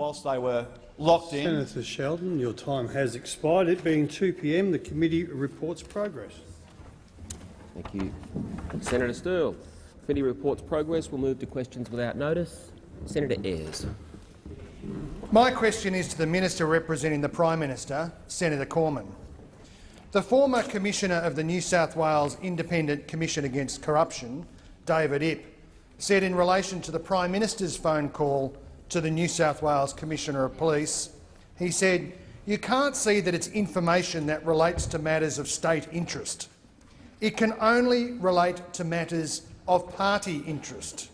whilst they were locked in. Senator Sheldon, your time has expired. It being 2 p.m., the committee reports progress. Thank you. Senator Sterle. Committee reports progress. We'll move to questions without notice. Senator Ayres. My question is to the Minister representing the Prime Minister, Senator Cormann. The former Commissioner of the New South Wales Independent Commission Against Corruption, David Ipp, said in relation to the Prime Minister's phone call to the New South Wales Commissioner of Police, he said, you can't see that it's information that relates to matters of state interest. It can only relate to matters of party interest.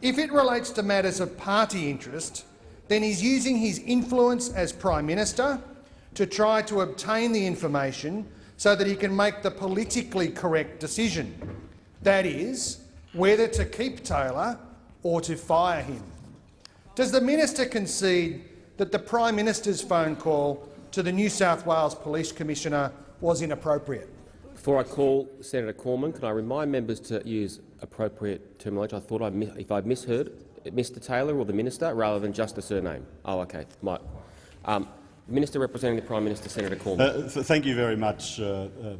If it relates to matters of party interest, then he's using his influence as Prime Minister to try to obtain the information so that he can make the politically correct decision, that is, whether to keep Taylor or to fire him. Does the minister concede that the Prime Minister's phone call to the New South Wales Police Commissioner was inappropriate? Before I call Senator Cormann, can I remind members to use appropriate terminology? I thought I if I misheard Mr Taylor or the minister rather than just a surname. Oh, okay. My, um, Minister representing the Prime Minister, Senator Cormann. Uh, th thank you very much, uh, uh,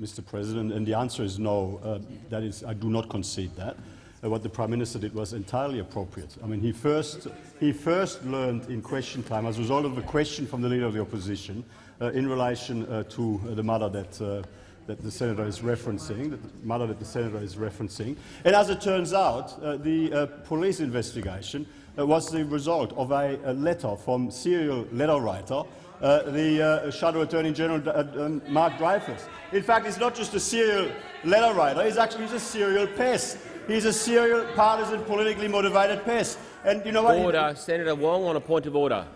Mr. President. And the answer is no. Uh, that is, I do not concede that. Uh, what the Prime Minister did was entirely appropriate. I mean, he first, he first learned in question time, as a result of a question from the Leader of the Opposition, uh, in relation uh, to uh, the matter that, uh, that the Senator is referencing, the matter that the Senator is referencing. And as it turns out, the police investigation was the result of a, a letter from serial letter writer uh, the uh, Shadow Attorney General uh, Mark Dreyfus. In fact, he's not just a serial letter writer, he's actually a serial pest. He's a serial, partisan, politically motivated pest. And you know what? Order. Senator Wong on a point of order.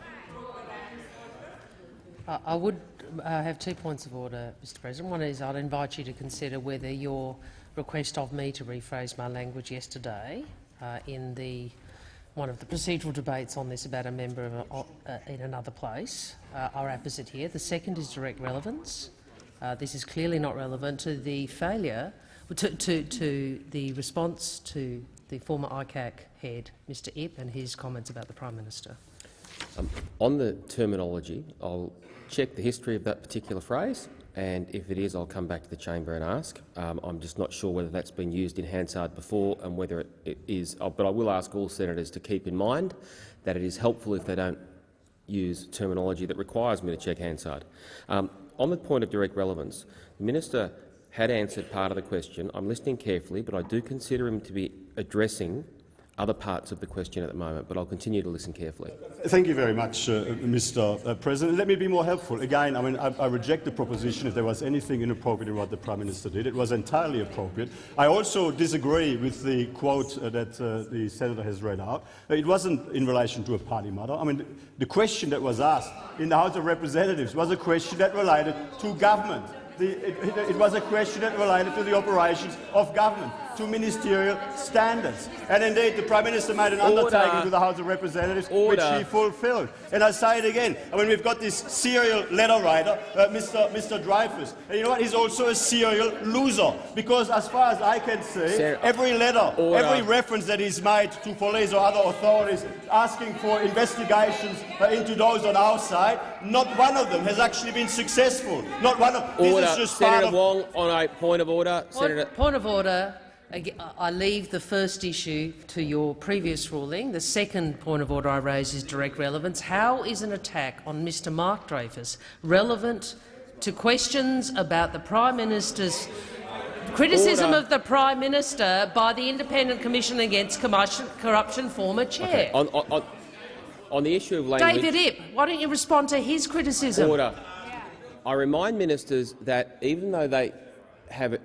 Uh, I would uh, have two points of order, Mr President. One is I'd invite you to consider whether your request of me to rephrase my language yesterday uh, in the one of the procedural debates on this about a member of a, uh, in another place uh, are opposite here. The second is direct relevance. Uh, this is clearly not relevant to the failure to, to, to the response to the former ICAC head, Mr Ipp, and his comments about the Prime Minister. Um, on the terminology, I'll check the history of that particular phrase, and if it is, I'll come back to the chamber and ask. Um, I'm just not sure whether that's been used in Hansard before and whether it, it is. Uh, but I will ask all senators to keep in mind that it is helpful if they don't use terminology that requires me to check Hansard. Um, on the point of direct relevance, the minister had answered part of the question. I'm listening carefully, but I do consider him to be addressing other parts of the question at the moment, but I'll continue to listen carefully. Thank you very much, uh, Mr. Uh, President. Let me be more helpful. Again, I mean, I, I, reject the proposition if there was anything inappropriate in what the Prime Minister did. It was entirely appropriate. I also disagree with the quote uh, that uh, the Senator has read out. It wasn't in relation to a party matter. I mean, the question that was asked in the House of Representatives was a question that related to government. The, it, it, was a question that related to the operations of government, to ministerial standards. And indeed, the Prime Minister made an Order. undertaking to the House of Representatives, Order. which he fulfilled. And I say it again, I mean, we've got this serial letter writer, uh, Mr. Mr. Dreyfus. And you know what? He's also a serial loser, because as far as I can see, Sir, every letter, Order. every reference that he's made to police or other authorities asking for investigations uh, into those on our side, not one of them has actually been successful. Not one of order. This is just Senator Wong on a point of order. Point, Senator point of order. I leave the first issue to your previous ruling. The second point of order I raise is direct relevance. How is an attack on Mr Mark Dreyfus relevant to questions about the Prime Minister's criticism order. of the Prime Minister by the Independent Commission Against Corruption former chair? Okay. On, on, on the issue of language— David Ipp, why don't you respond to his criticism? Order. I remind ministers that even though they have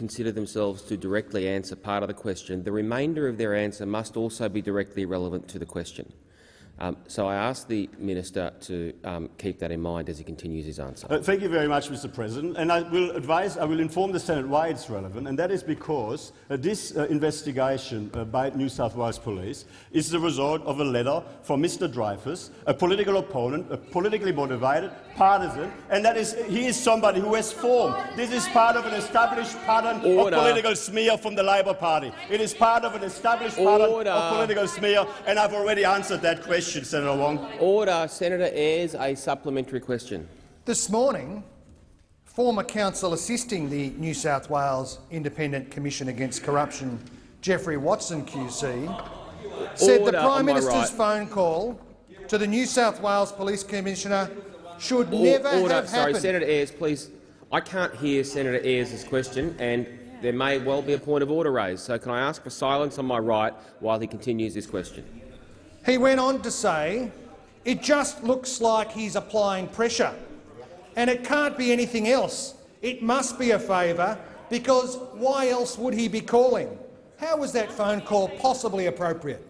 considered themselves to directly answer part of the question, the remainder of their answer must also be directly relevant to the question. Um, so I ask the minister to um, keep that in mind as he continues his answer. Uh, thank you very much, Mr. President. And I will advise, I will inform the Senate why it's relevant, and that is because uh, this uh, investigation uh, by New South Wales Police is the result of a letter from Mr. Dreyfus, a political opponent, a politically motivated, partisan, and that is he is somebody who has formed. This is part of an established pattern Order. of political smear from the Labor Party. It is part of an established Order. pattern of political smear, and I've already answered that question question, Senator Wong. Order. Senator Ayres, a supplementary question. This morning, former counsel assisting the New South Wales Independent Commission Against Corruption, Geoffrey Watson QC, said Order the Prime Minister's right. phone call to the New South Wales Police Commissioner should never Order. have Sorry, happened. Senator Ayres, please. I can't hear Senator Ayres' question, and there may well be a point of order raised. So can I ask for silence on my right while he continues his question? He went on to say, it just looks like he's applying pressure. And it can't be anything else. It must be a favour, because why else would he be calling? How was that phone call possibly appropriate?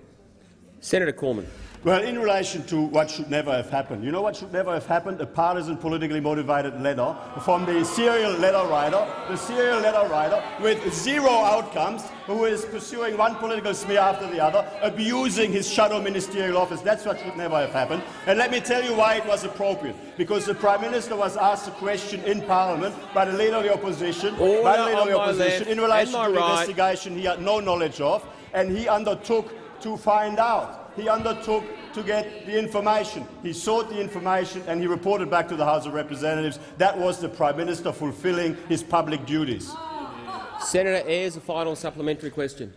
Senator Cormann. Well, in relation to what should never have happened, you know what should never have happened? A partisan, politically motivated letter from the serial letter writer, the serial letter writer with zero outcomes, who is pursuing one political smear after the other, abusing his shadow ministerial office. That's what should never have happened. And let me tell you why it was appropriate. Because the Prime Minister was asked a question in Parliament by the Leader of the Opposition, by the Leader of the Opposition, left in relation to the right. investigation he had no knowledge of, and he undertook to find out. He undertook to get the information. He sought the information and he reported back to the House of Representatives. That was the Prime Minister fulfilling his public duties. Senator Ayres, a final supplementary question.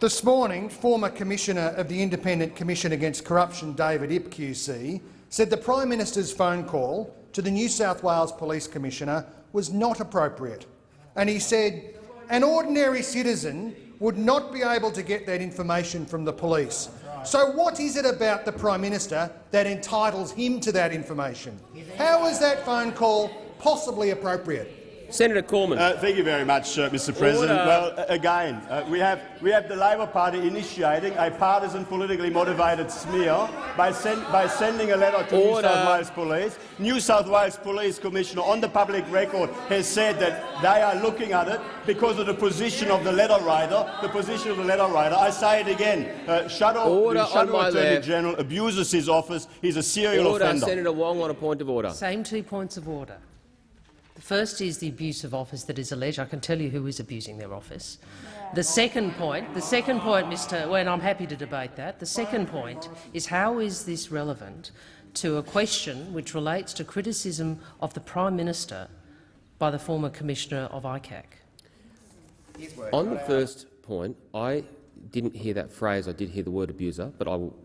This morning, former Commissioner of the Independent Commission Against Corruption, David Ipp QC, said the Prime Minister's phone call to the New South Wales Police Commissioner was not appropriate. And he said, an ordinary citizen would not be able to get that information from the police. So what is it about the Prime Minister that entitles him to that information? How is that phone call possibly appropriate? Senator Cormann. Uh, thank you very much, uh, Mr. President. Order. Well, uh, again, uh, we, have, we have the Labor Party initiating a partisan, politically motivated smear by, send, by sending a letter to New South Wales Police. New South Wales Police Commissioner, on the public record, has said that they are looking at it because of the position of the letter writer. The position of the letter writer. I say it again. Uh, Shadow, Order the on Shadow Attorney left. General abuses his office. He's a serial Order. offender. Senator Wong on a point of order. Same two points of order. The first is the abuse of office that is alleged. I can tell you who is abusing their office. The second point, the second point, Mr. Well, I'm happy to debate that. The second point is how is this relevant to a question which relates to criticism of the Prime Minister by the former Commissioner of ICAC? On the first point, I didn't hear that phrase. I did hear the word abuser, but I will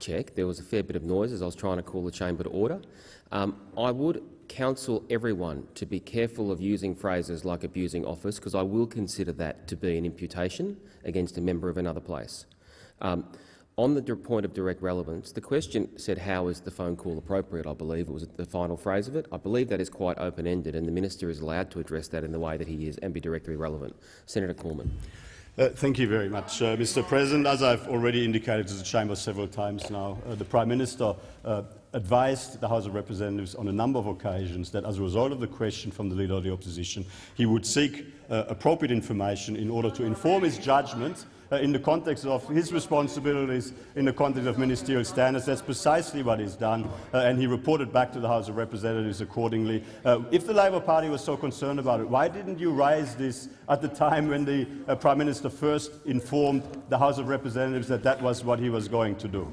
check. There was a fair bit of noise as I was trying to call the chamber to order. Um, I would counsel everyone to be careful of using phrases like abusing office, because I will consider that to be an imputation against a member of another place. Um, on the point of direct relevance, the question said, how is the phone call appropriate? I believe it was the final phrase of it. I believe that is quite open-ended, and the minister is allowed to address that in the way that he is and be directly relevant. Senator Cormann. Uh, thank you very much, uh, Mr. President. As I've already indicated to the chamber several times now, uh, the Prime Minister uh, advised the House of Representatives on a number of occasions that as a result of the question from the Leader of the Opposition, he would seek uh, appropriate information in order to inform his judgment uh, in the context of his responsibilities, in the context of ministerial standards. That's precisely what he's done, uh, and he reported back to the House of Representatives accordingly. Uh, if the Labor Party was so concerned about it, why didn't you raise this at the time when the uh, Prime Minister first informed the House of Representatives that that was what he was going to do?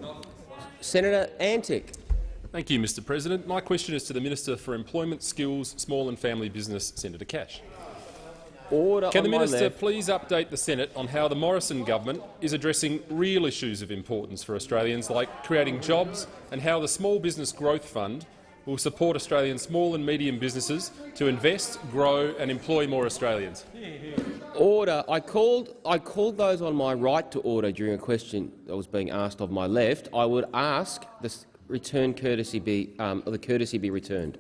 Senator Antic. Thank you, Mr President. My question is to the Minister for Employment, Skills, Small and Family Business, Senator Cash. Order Can the Minister please update the Senate on how the Morrison government is addressing real issues of importance for Australians, like creating jobs, and how the Small Business Growth Fund will support Australian small and medium businesses to invest, grow and employ more Australians? Order. I called, I called those on my right to order during a question that was being asked of my left. I would ask the return courtesy be, um, the courtesy be returned.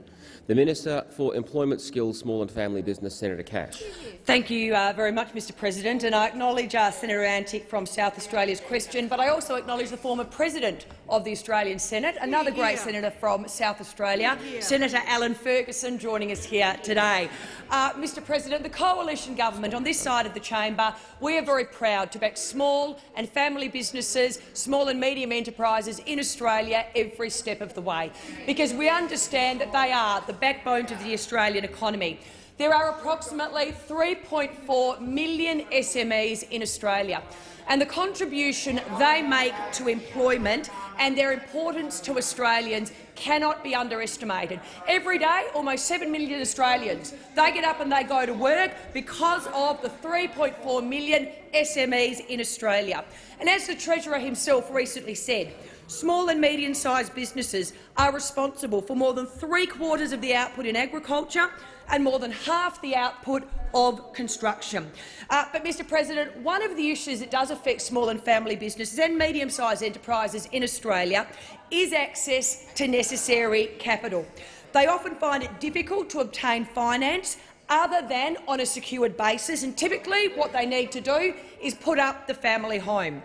The Minister for Employment, Skills, Small and Family Business, Senator Cash. Thank you uh, very much, Mr President, and I acknowledge uh, Senator Antic from South Australia's question, but I also acknowledge the former President of the Australian Senate, another great senator from South Australia, Senator Alan Ferguson, joining us here today. Uh, Mr President, the coalition government on this side of the chamber, we are very proud to back small and family businesses, small and medium enterprises in Australia every step of the way, because we understand that they are the backbone of the Australian economy. There are approximately 3.4 million SMEs in Australia, and the contribution they make to employment and their importance to Australians cannot be underestimated. Every day, almost 7 million Australians, they get up and they go to work because of the 3.4 million SMEs in Australia. And as the Treasurer himself recently said, Small and medium-sized businesses are responsible for more than three-quarters of the output in agriculture and more than half the output of construction. Uh, but, Mr President, one of the issues that does affect small and family businesses and medium-sized enterprises in Australia is access to necessary capital. They often find it difficult to obtain finance other than on a secured basis, and typically what they need to do is put up the family home.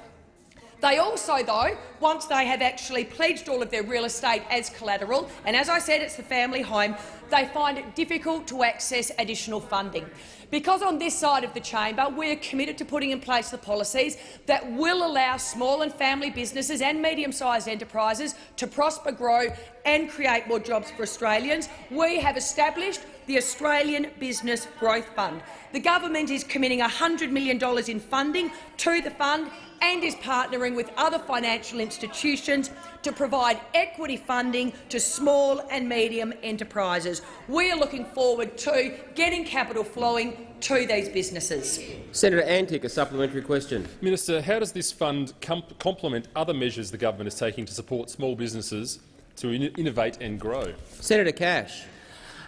They also, though, once they have actually pledged all of their real estate as collateral, and as I said, it's the family home, they find it difficult to access additional funding. Because on this side of the chamber we're committed to putting in place the policies that will allow small and family businesses and medium-sized enterprises to prosper, grow and create more jobs for Australians, we have established the Australian Business Growth Fund. The government is committing $100 million in funding to the fund and is partnering with other financial institutions to provide equity funding to small and medium enterprises. We are looking forward to getting capital flowing to these businesses. Senator Antic, a supplementary question. Minister, how does this fund complement other measures the government is taking to support small businesses to in innovate and grow? Senator Cash.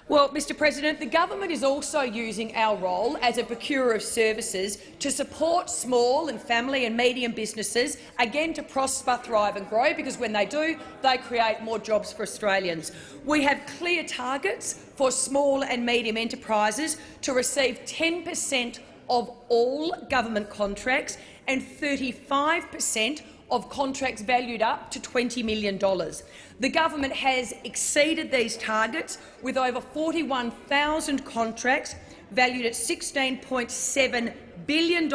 Well, Mr President, the government is also using our role as a procurer of services to support small and family and medium businesses, again to prosper, thrive and grow, because when they do, they create more jobs for Australians. We have clear targets for small and medium enterprises to receive 10 per cent of all government contracts and 35 per cent of contracts valued up to $20 million. The government has exceeded these targets with over 41,000 contracts valued at $16.7 billion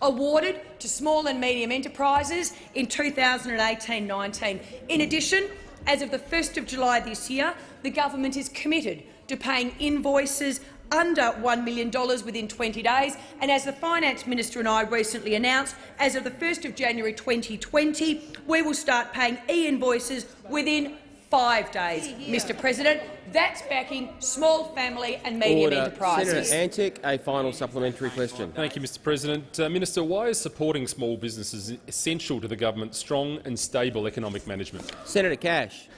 awarded to small and medium enterprises in 2018-19. In addition, as of the 1st of July this year, the government is committed to paying invoices under $1 million within 20 days, and as the Finance Minister and I recently announced, as of the 1st of January 2020, we will start paying e-invoices within five days. Mr President, that's backing small family and medium Order. enterprises. Senator Antic, a final supplementary question. Thank you, Mr President. Uh, Minister, why is supporting small businesses essential to the government's strong and stable economic management? Senator Cash.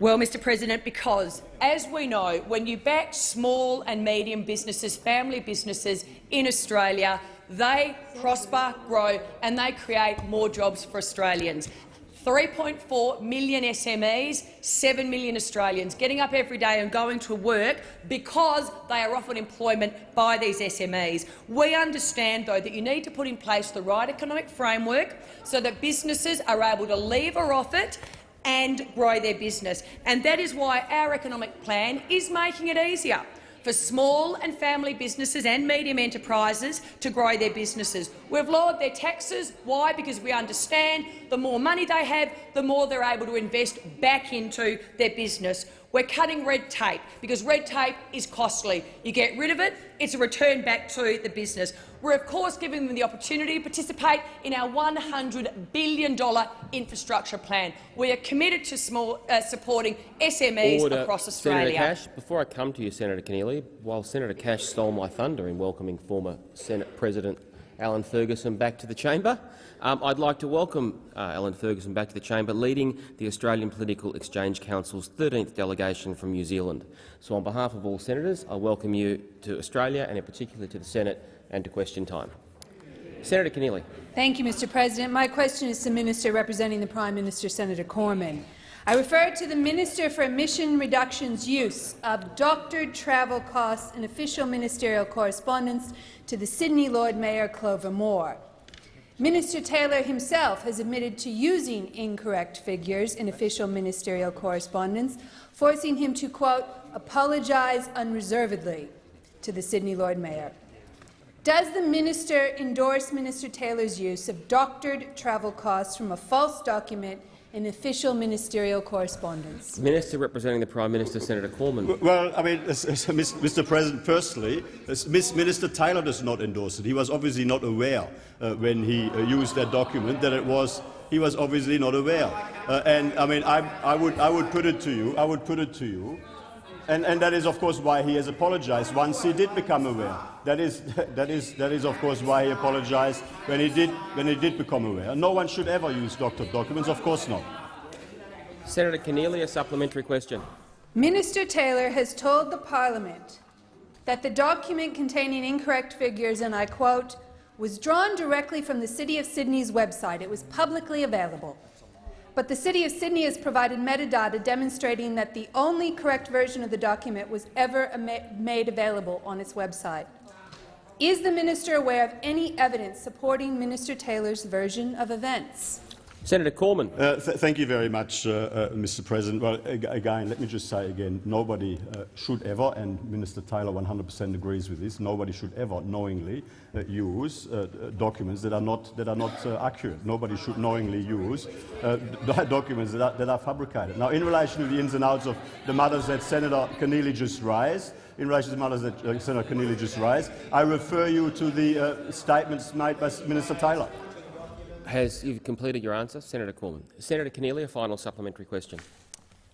Well, Mr President, because, as we know, when you back small and medium businesses, family businesses in Australia, they prosper, grow and they create more jobs for Australians. 3.4 million SMEs, 7 million Australians getting up every day and going to work because they are offered employment by these SMEs. We understand, though, that you need to put in place the right economic framework so that businesses are able to lever off it and grow their business. And that is why our economic plan is making it easier for small and family businesses and medium enterprises to grow their businesses. We've lowered their taxes. Why? Because we understand the more money they have, the more they're able to invest back into their business. We're cutting red tape because red tape is costly. You get rid of it, it's a return back to the business. We're of course giving them the opportunity to participate in our $100 billion infrastructure plan. We are committed to small, uh, supporting SMEs Order. across Australia. Senator Cash, before I come to you, Senator Keneally, while Senator Cash stole my thunder in welcoming former Senate President Alan Ferguson back to the chamber, um, I'd like to welcome uh, Alan Ferguson back to the chamber, leading the Australian Political Exchange Council's 13th delegation from New Zealand. So on behalf of all senators, I welcome you to Australia and in particular to the Senate and to question time. Senator Keneally. Thank you, Mr President. My question is to the Minister representing the Prime Minister, Senator Cormann. I refer to the Minister for Emission Reduction's use of doctored travel costs and official ministerial correspondence to the Sydney Lord Mayor Clover Moore. Minister Taylor himself has admitted to using incorrect figures in official ministerial correspondence, forcing him to, quote, apologize unreservedly to the Sydney Lord Mayor. Does the minister endorse Minister Taylor's use of doctored travel costs from a false document in official ministerial correspondence. Minister representing the Prime Minister, Senator Cormann. Well, I mean, as- as Mr. President, firstly, Minister Taylor does not endorse it. He was obviously not aware uh, when he uh, used that document that it was. He was obviously not aware, uh, and I mean, I, I would, I would put it to you. I would put it to you, and, and that is, of course, why he has apologized once he did become aware. That is, that is, that is, of course, why he apologized when he did, when he did become aware. No one should ever use doctored documents. Of course not. Senator Keneally, a supplementary question. Minister Taylor has told the parliament that the document containing incorrect figures, and I quote, was drawn directly from the City of Sydney's website. It was publicly available. But the City of Sydney has provided metadata demonstrating that the only correct version of the document was ever made available on its website. Is the minister aware of any evidence supporting Minister Taylor's version of events? Senator Cormann. Uh, th thank you very much, uh, uh, Mr. President. Well, ag again, let me just say again, nobody uh, should ever, and Minister Taylor 100% agrees with this, nobody should ever knowingly uh, use uh, documents that are not, that are not accurate. Nobody should knowingly use documents that are, that are fabricated. Now, in relation to the ins and outs of the matters that Senator Keneally just raised, in relation to matters that Senator Keneally just raised, I refer you to the statements made by Minister Taylor. Has you completed your answer, Senator Cormann? Senator Keneally, a final supplementary question.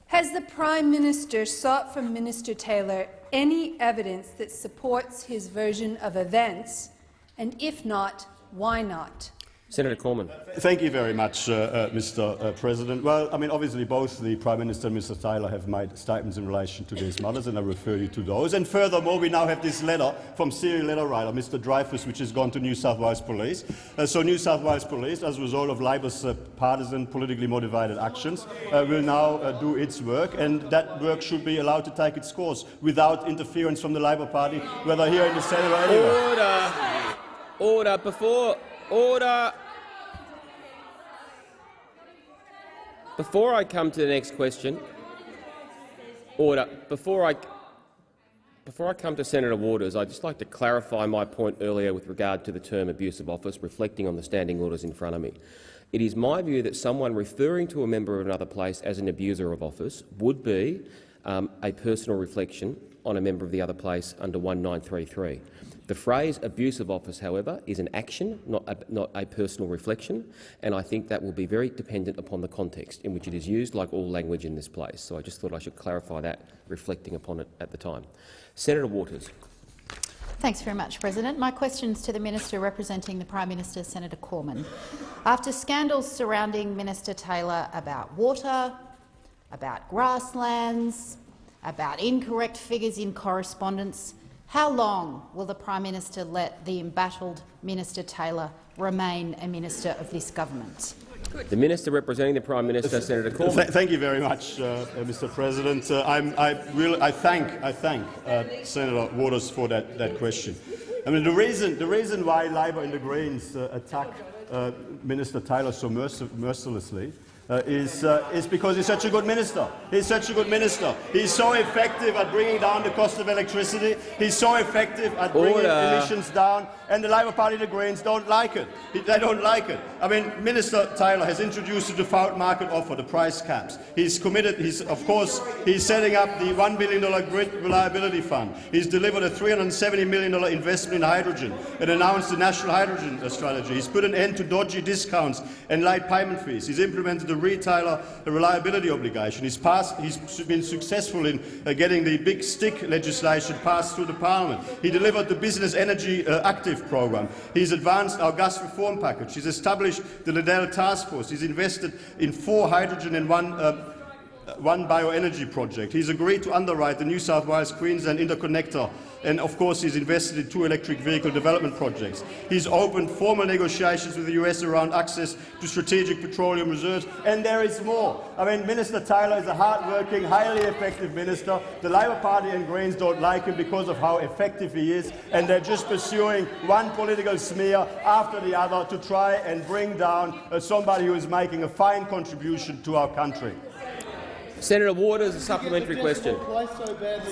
Has the Prime Minister sought from Minister Taylor any evidence that supports his version of events, and if not, why not? Senator Cormann. Thank you very much, uh, uh, Mr. Uh, President. Well, I mean, obviously, both the Prime Minister and Mr. Taylor have made statements in relation to these matters, and I refer you to those. And furthermore, we now have this letter from serial letter writer, Mr. Dreyfus, which has gone to New South Wales Police. Uh, so, New South Wales Police, as a result of Labor's uh, partisan, politically motivated actions, uh, will now do its work, and that work should be allowed to take its course without interference from the Labor Party, whether here in the Senate or anywhere. Order. Order. Before Order. Before I come to the next question, order. Before I before I come to Senator Waters, I'd just like to clarify my point earlier with regard to the term abuse of office, reflecting on the standing orders in front of me. It is my view that someone referring to a member of another place as an abuser of office would be um, a personal reflection on a member of the other place under 1933. The phrase abuse of office, however, is an action, not a, not a personal reflection, and I think that will be very dependent upon the context in which it is used, like all language in this place. So I just thought I should clarify that, reflecting upon it at the time. Senator Waters. Thanks very much, President. My question is to the Minister representing the Prime Minister, Senator Cormann. After scandals surrounding Minister Taylor about water, about grasslands, about incorrect figures in correspondence, how long will the Prime Minister let the embattled Minister Taylor remain a minister of this government? The Minister representing the Prime Minister, Senator Cormann. Th thank you very much, uh, uh Mr. President. Uh, I, really, I thank, I thank uh, Senator Waters for that, that question. I mean, the reason, the reason why Labor and the Greens uh, attack uh, Minister Taylor so mercilessly uh, is, uh, is because he's such a good minister. He's such a good minister. He's so effective at bringing down the cost of electricity. He's so effective at bringing Order. emissions down. And the Labor Party the Greens don't like it. They don't like it. I mean, Minister Taylor has introduced the default market offer, the price caps. He's committed, he's, of course, he's setting up the $1 billion grid reliability fund. He's delivered a $370 million investment in hydrogen and announced the national hydrogen strategy. He's put an end to dodgy discounts and light payment fees. He's implemented the retailer reliability obligation. He's, passed, he's been successful in uh, getting the big stick legislation passed through the parliament. He delivered the Business Energy uh, Active program. He's advanced our gas reform package. He's established the Liddell Task Force. He's invested in four hydrogen and one uh, one bioenergy project. He's agreed to underwrite the New South Wales-Queensland interconnector and of course he's invested in two electric vehicle development projects. He's opened formal negotiations with the US around access to strategic petroleum reserves, and there is more. I mean, Minister Taylor is a hard-working, highly effective minister. The Labor Party and Greens don't like him because of how effective he is, and they're just pursuing one political smear after the other to try and bring down uh, somebody who is making a fine contribution to our country. Senator Waters, a supplementary question.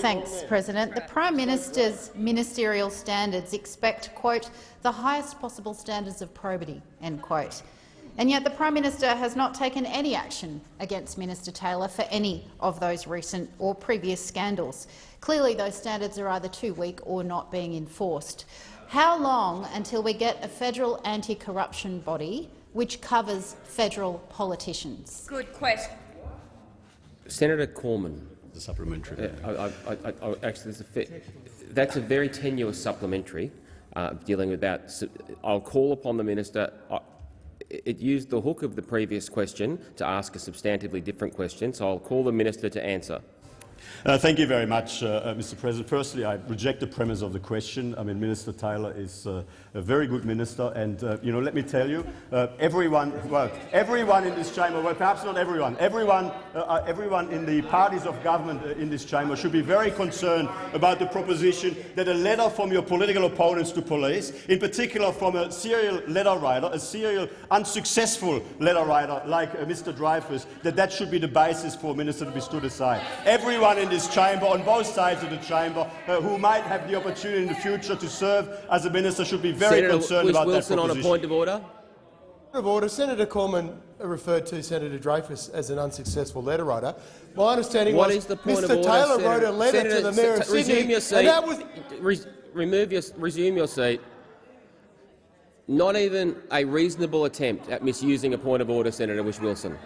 Thanks, President. The Prime Minister's ministerial standards expect, quote, the highest possible standards of probity, end quote. And yet the Prime Minister has not taken any action against Minister Taylor for any of those recent or previous scandals. Clearly those standards are either too weak or not being enforced. How long until we get a federal anti-corruption body which covers federal politicians? Good question. Senator Cormann. The supplementary. Uh, I, I, I, actually, that's a, that's a very tenuous supplementary uh, dealing with that. So I'll call upon the minister. I, it used the hook of the previous question to ask a substantively different question, so I'll call the minister to answer. Uh, thank you very much, uh, uh, Mr. President. Firstly, I reject the premise of the question. I mean, Minister Taylor is uh, a very good minister, and uh, you know, let me tell you, uh, everyone, well, everyone in this chamber, well, perhaps not everyone, everyone, everyone in the parties of government in this chamber should be very concerned about the proposition that a letter from your political opponents to police, in particular from a serial letter writer, a serial unsuccessful letter writer like Mr. Dreyfus, that that should be the basis for a minister to be stood aside. Everyone in this chamber, on both sides of the chamber, uh, who might have the opportunity in the future to serve as a minister should be very Senator concerned about Wilson that on a point of order. Of order. Senator Cormann referred to Senator Dreyfus as an unsuccessful letter writer. My understanding What was is the point Mr. of order, Taylor Senator? wrote a letter Senator, to the Mayor of s- resume Sydney, your seat. and that was Re remove your, resume your seat. Not even a reasonable attempt at misusing a point of order, Senator Whish-Wilson.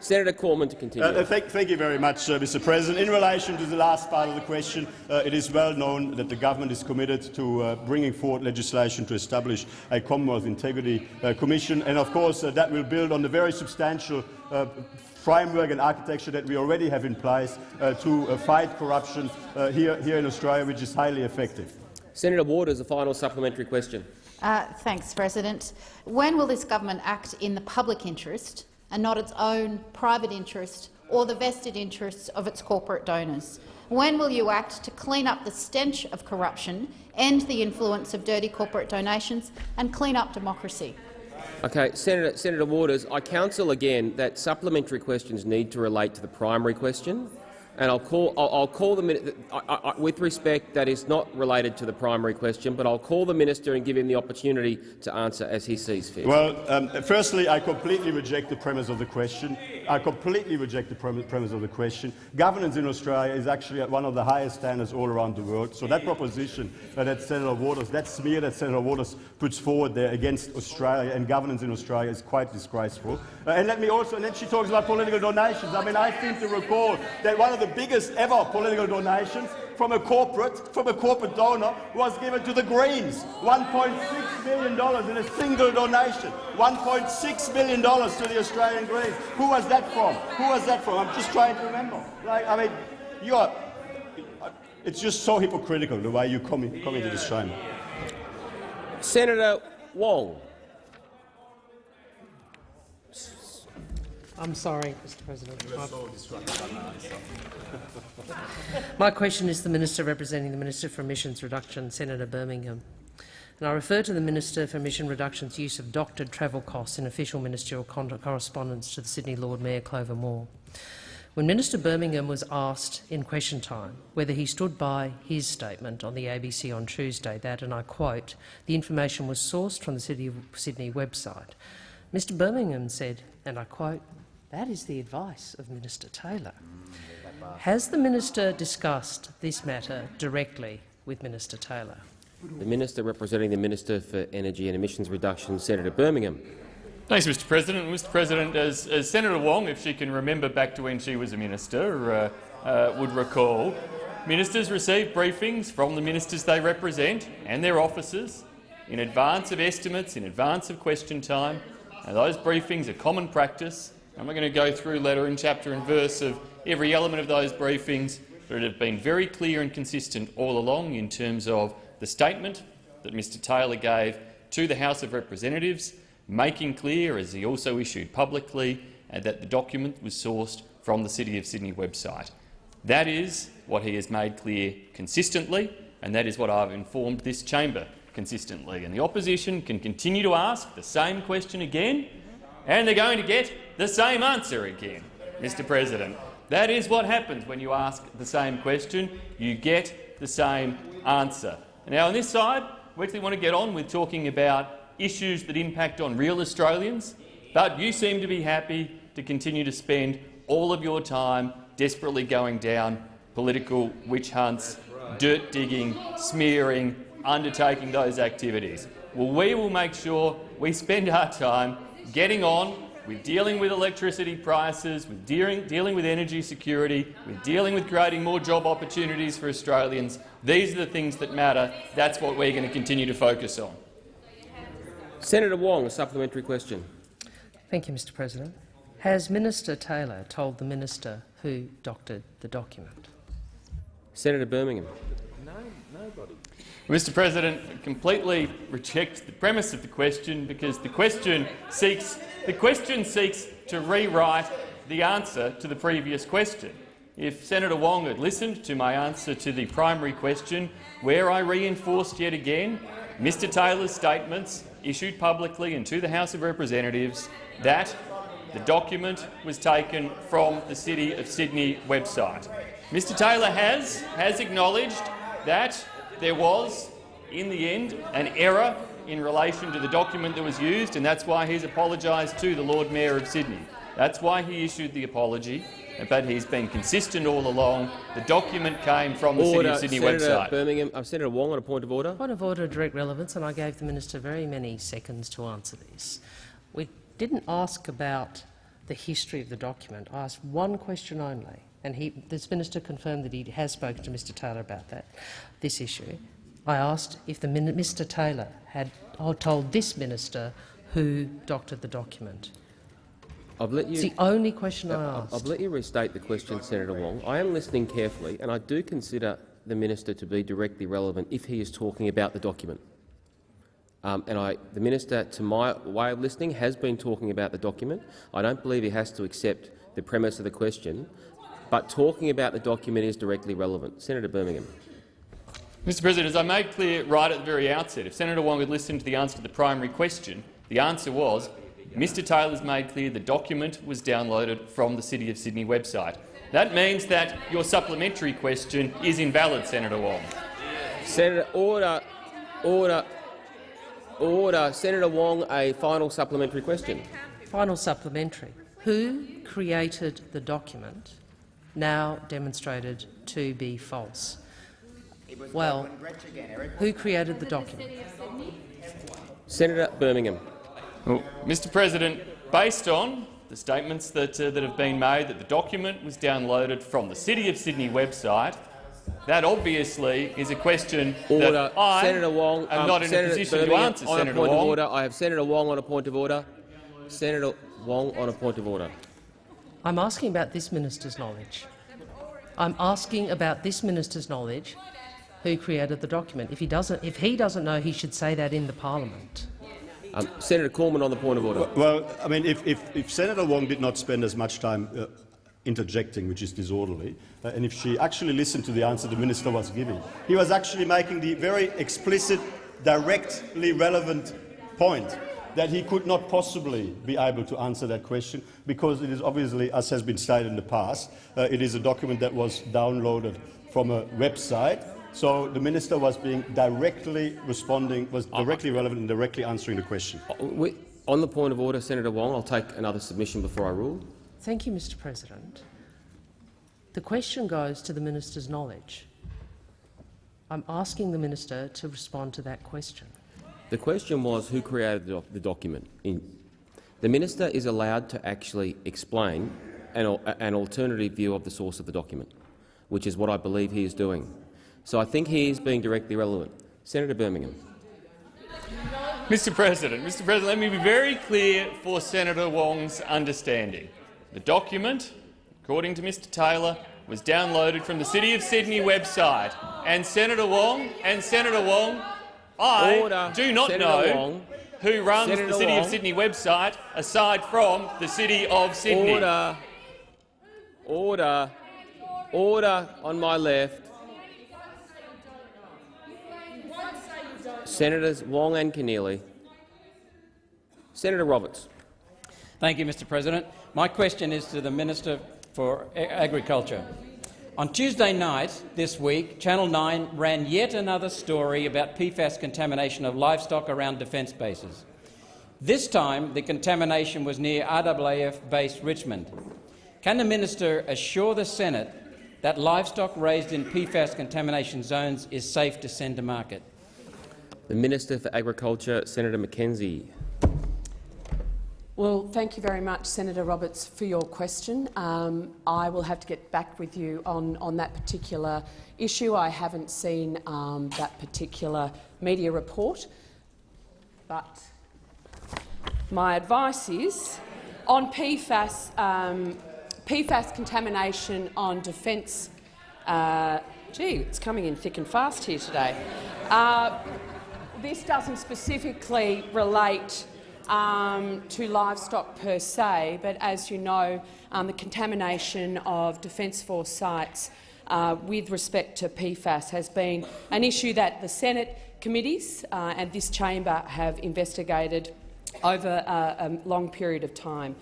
Senator Cormann to continue. Uh, thank, thank, you very much, uh, Mr. President. In relation to the last part of the question, uh, it is well known that the government is committed to uh, bringing forward legislation to establish a Commonwealth Integrity uh, Commission, and of course uh, that will build on the very substantial framework and architecture that we already have in place to fight corruption here, here in Australia, which is highly effective. Senator Waters, a final supplementary question. thanks, President. When will this government act in the public interest and not its own private interest or the vested interests of its corporate donors? When will you act to clean up the stench of corruption, end the influence of dirty corporate donations and clean up democracy? Okay, Senator, Senator Waters, I counsel again that supplementary questions need to relate to the primary question. And I'll call, I'll, I'll call the minister, with respect, that is not related to the primary question, but I'll call the minister and give him the opportunity to answer as he sees fit. Well, um, firstly, I completely reject the premise of the question. I completely reject the premise of the question. Governance in Australia is actually at one of the highest standards all around the world. So that proposition that Senator Waters, that smear that Senator Waters puts forward there against Australia and governance in Australia is quite disgraceful. Uh, and let me also, and then she talks about political donations. I mean, I seem to recall that one of the biggest ever political donations from a corporate, from a corporate donor was given to the Greens. $1.6 million in a single donation. $1.6 million to the Australian Greens. Who was that from? Who was that from? I'm just trying to remember. Like, I mean, you are. It's just so hypocritical the way you come, in, come into this chamber. Senator Wong. I'm sorry, Mr President. My question is to the Minister representing the Minister for Emissions Reduction, Senator Birmingham. And I refer to the Minister for Emission Reduction's use of doctored travel costs in official ministerial correspondence to the Sydney Lord Mayor Clover Moore. When Minister Birmingham was asked in question time whether he stood by his statement on the ABC on Tuesday that, and I quote, the information was sourced from the City of Sydney website, Mr Birmingham said, and I quote, that is the advice of Minister Taylor. Has the minister discussed this matter directly with Minister Taylor? The Minister representing the Minister for Energy and Emissions Reduction, Senator Birmingham. Thanks, Mr President. Mr President, as, as, Senator Wong, if she can remember back to when she was a minister, uh, uh, would recall, ministers receive briefings from the ministers they represent and their officers in advance of estimates, in advance of question time, and those briefings are common practice I'm not going to go through letter and chapter and verse of every element of those briefings, but it have been very clear and consistent all along in terms of the statement that Mr Taylor gave to the House of Representatives, making clear, as he also issued publicly, uh, that the document was sourced from the City of Sydney website. That is what he has made clear consistently, and that is what I've informed this chamber consistently. And the opposition can continue to ask the same question again, and they're going to get the same answer again, Mr President. That is what happens when you ask the same question. You get the same answer. Now, on this side, we actually want to get on with talking about issues that impact on real Australians, But you seem to be happy to continue to spend all of your time desperately going down political witch hunts, dirt digging, smearing, undertaking those activities. Well, we will make sure we spend our time getting on with dealing with electricity prices, with dealing, dealing with energy security, with dealing with creating more job opportunities for Australians. These are the things that matter. That's what we're going to continue to focus on. Senator Wong, a supplementary question. Thank you, Mr President. Has Minister Taylor told the minister who doctored the document? Senator Birmingham. Mr President, I completely reject the premise of the question because the question seeks, the question seeks to rewrite the answer to the previous question. If Senator Wong had listened to my answer to the primary question, where I reinforced yet again Mr Taylor's statements issued publicly and to the House of Representatives that the document was taken from the City of Sydney website. Mr Taylor has, has acknowledged that there was, in the end, an error in relation to the document that was used, and that's why he's apologised to the Lord Mayor of Sydney. That's why he issued the apology, but he's been consistent all along. The document came from the order. City of Sydney Senator website. Birmingham. Uh, Senator Wong on a point of order. Point of order, direct relevance, and I gave the minister very many seconds to answer this. We didn't ask about the history of the document. I asked one question only, and he, this minister confirmed that he has spoken to Mr Taylor about that, this issue. I asked if the Mr Taylor had told this minister who doctored the document. I've let you, It's the only question I I've- asked. I've let you restate the question, Senator Wong. I am listening carefully, and I do consider the minister to be directly relevant if he is talking about the document. Um, and I, the minister, to my way of listening, has been talking about the document. I don't believe he has to accept the premise of the question, but talking about the document is directly relevant. Senator Birmingham. Mr President, as I made clear right at the very outset, if Senator Wong had listened to the answer to the primary question, the answer was Mr Taylor's made clear the document was downloaded from the City of Sydney website. That means that your supplementary question is invalid, Senator Wong. Senator, order, order, order. Senator Wong, a final supplementary question. Final supplementary. Who created the document now demonstrated to be false? Well, who created the document? Senator Birmingham. Well, Mr President, based on the statements that, uh, that have been made that the document was downloaded from the City of Sydney website, that obviously is a question Order. that I Senator Wong. am um, not in Senator a position Birmingham, to answer, on Senator a point Wong. Of order. I have Senator Wong on a point of order. Senator Wong on a point of order. I'm asking about this minister's knowledge. I'm asking about this minister's knowledge who created the document. If he doesn't, if he doesn't know, he should say that in the parliament. Um, Senator Cormann on the point of order. Well, I mean, if, if, if Senator Wong did not spend as much time uh, interjecting, which is disorderly, uh, and if she actually listened to the answer the minister was giving, he was actually making the very explicit, directly relevant point that he could not possibly be able to answer that question because it is obviously, as has been stated in the past, uh, it is a document that was downloaded from a website. So the minister was being directly responding, was directly relevant and directly answering the question. Uh, on the point of order, Senator Wong, I'll take another submission before I rule. Thank you, Mr President. The question goes to the minister's knowledge. I'm asking the minister to respond to that question. The question was who created the, doc the document. In, the minister is allowed to actually explain an, an alternative view of the source of the document, which is what I believe he is doing. So I think he is being directly relevant. Senator Birmingham. Mr President, Mr President, let me be very clear for Senator Wong's understanding. The document, according to Mr Taylor, was downloaded from the City of Sydney website. And Senator Wong, and Senator Wong, I Order. do not Senator know Wong. who runs Senator the City of Sydney website aside from the City of Sydney. Order. Order. Order on my left. Senators Wong and Keneally. Senator Roberts. Thank you, Mr President. My question is to the Minister for Agriculture. On Tuesday night this week, Channel 9 ran yet another story about PFAS contamination of livestock around defence bases. This time, the contamination was near RAAF-based Richmond. Can the minister assure the Senate that livestock raised in PFAS contamination zones is safe to send to market? The Minister for Agriculture, Senator McKenzie. Well, thank you very much, Senator Roberts, for your question. Um, I will have to get back with you on, on that particular issue. I haven't seen um, that particular media report, but my advice is on PFAS, um, PFAS contamination on defence. Uh, gee, it's coming in thick and fast here today. Uh, this doesn't specifically relate um, to livestock per se, but as you know, um, the contamination of Defence Force sites uh, with respect to PFAS has been an issue that the Senate committees uh, and this chamber have investigated over uh, a long period of time.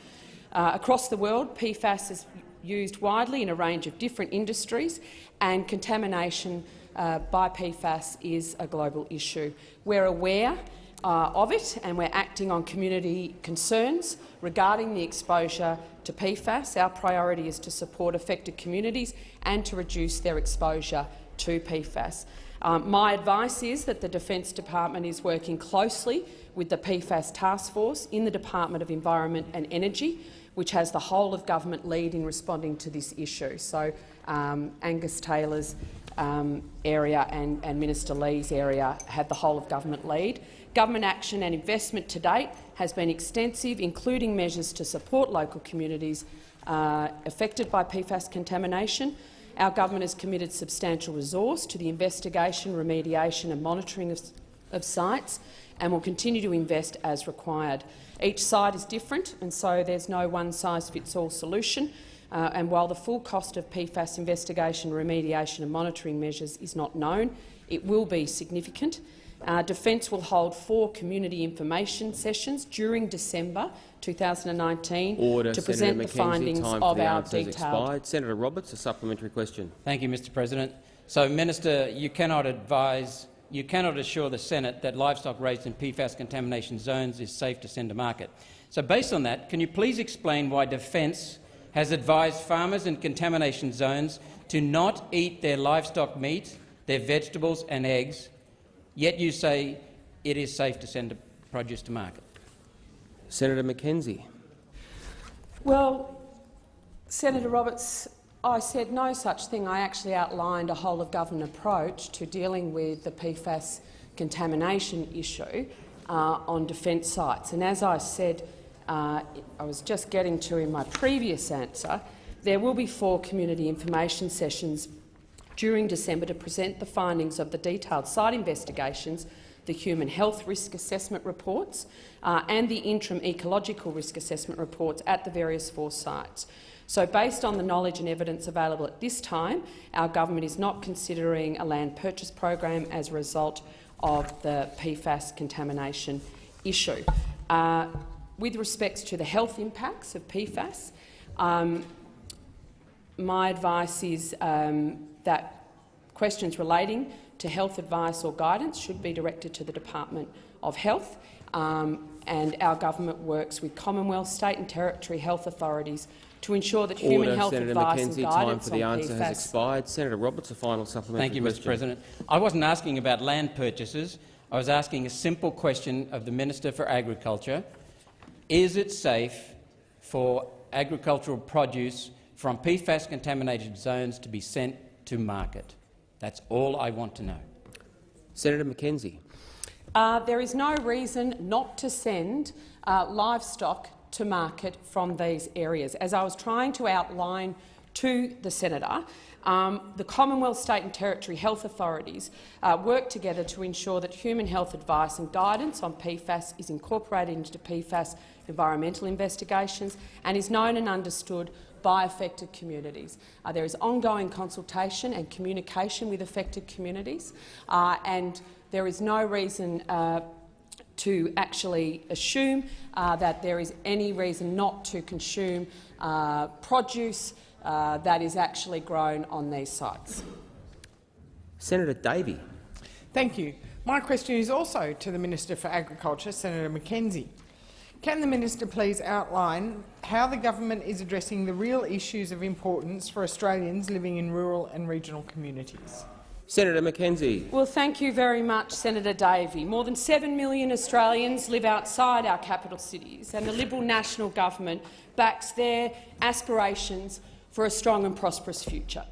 Uh, across the world, PFAS is used widely in a range of different industries, and contamination uh, by PFAS is a global issue. We're aware uh, of it and we're acting on community concerns regarding the exposure to PFAS. Our priority is to support affected communities and to reduce their exposure to PFAS. Um, my advice is that the Defence Department is working closely with the PFAS Task Force in the Department of Environment and Energy, which has the whole of government lead in responding to this issue. So um, Angus Taylor's um, area and, and Minister Ley's area had the whole of government lead. Government action and investment to date has been extensive, including measures to support local communities uh, affected by PFAS contamination. Our government has committed substantial resource to the investigation, remediation and monitoring of, of sites and will continue to invest as required. Each site is different, and so there's no one-size-fits-all solution. Uh, and while the full cost of PFAS investigation, remediation and monitoring measures is not known, it will be significant. Uh, Defence will hold four community information sessions during December 2019 Order, to Senator present McKenzie. the findings Time of for the our answers detailed expired. Senator Roberts, a supplementary question. Thank you, Mr President. So, Minister, you cannot advise, you cannot assure the Senate that livestock raised in PFAS contamination zones is safe to send to market. So, based on that, can you please explain why Defence has advised farmers in contamination zones to not eat their livestock meat, their vegetables and eggs, yet you say it is safe to send produce to market? Senator McKenzie. Well, Senator Roberts, I said no such thing. I actually outlined a whole-of-government approach to dealing with the PFAS contamination issue uh, on defence sites. And as I said, uh, I was just getting to in my previous answer, there will be four community information sessions during December to present the findings of the detailed site investigations, the human health risk assessment reports uh, and the interim ecological risk assessment reports at the various four sites. So based on the knowledge and evidence available at this time, our government is not considering a land purchase program as a result of the PFAS contamination issue. Uh, with respect to the health impacts of PFAS, um, my advice is um, that questions relating to health advice or guidance should be directed to the Department of Health, um, and our government works with Commonwealth, state and territory health authorities to ensure that Order, human health Senator advice McKenzie. and Time guidance for the answer PFAS has expired. Senator Roberts, a final supplementary Thank you, question. Mr President. I wasn't asking about land purchases. I was asking a simple question of the Minister for Agriculture. Is it safe for agricultural produce from PFAS-contaminated zones to be sent to market? That's all I want to know. Senator Mackenzie. Uh, there is no reason not to send uh, livestock to market from these areas. As I was trying to outline to the senator, um, the Commonwealth, state and territory health authorities uh, work together to ensure that human health advice and guidance on PFAS is incorporated into PFAS environmental investigations and is known and understood by affected communities. Uh, there is ongoing consultation and communication with affected communities, uh, and there is no reason uh, to actually assume uh, that there is any reason not to consume uh, produce uh, that is actually grown on these sites. Senator Davey. Thank you. My question is also to the Minister for Agriculture, Senator McKenzie. Can the minister please outline how the government is addressing the real issues of importance for Australians living in rural and regional communities? Senator McKenzie. Well, thank you very much, Senator Davey. More than 7 million Australians live outside our capital cities, and the Liberal National Government backs their aspirations for a strong and prosperous future.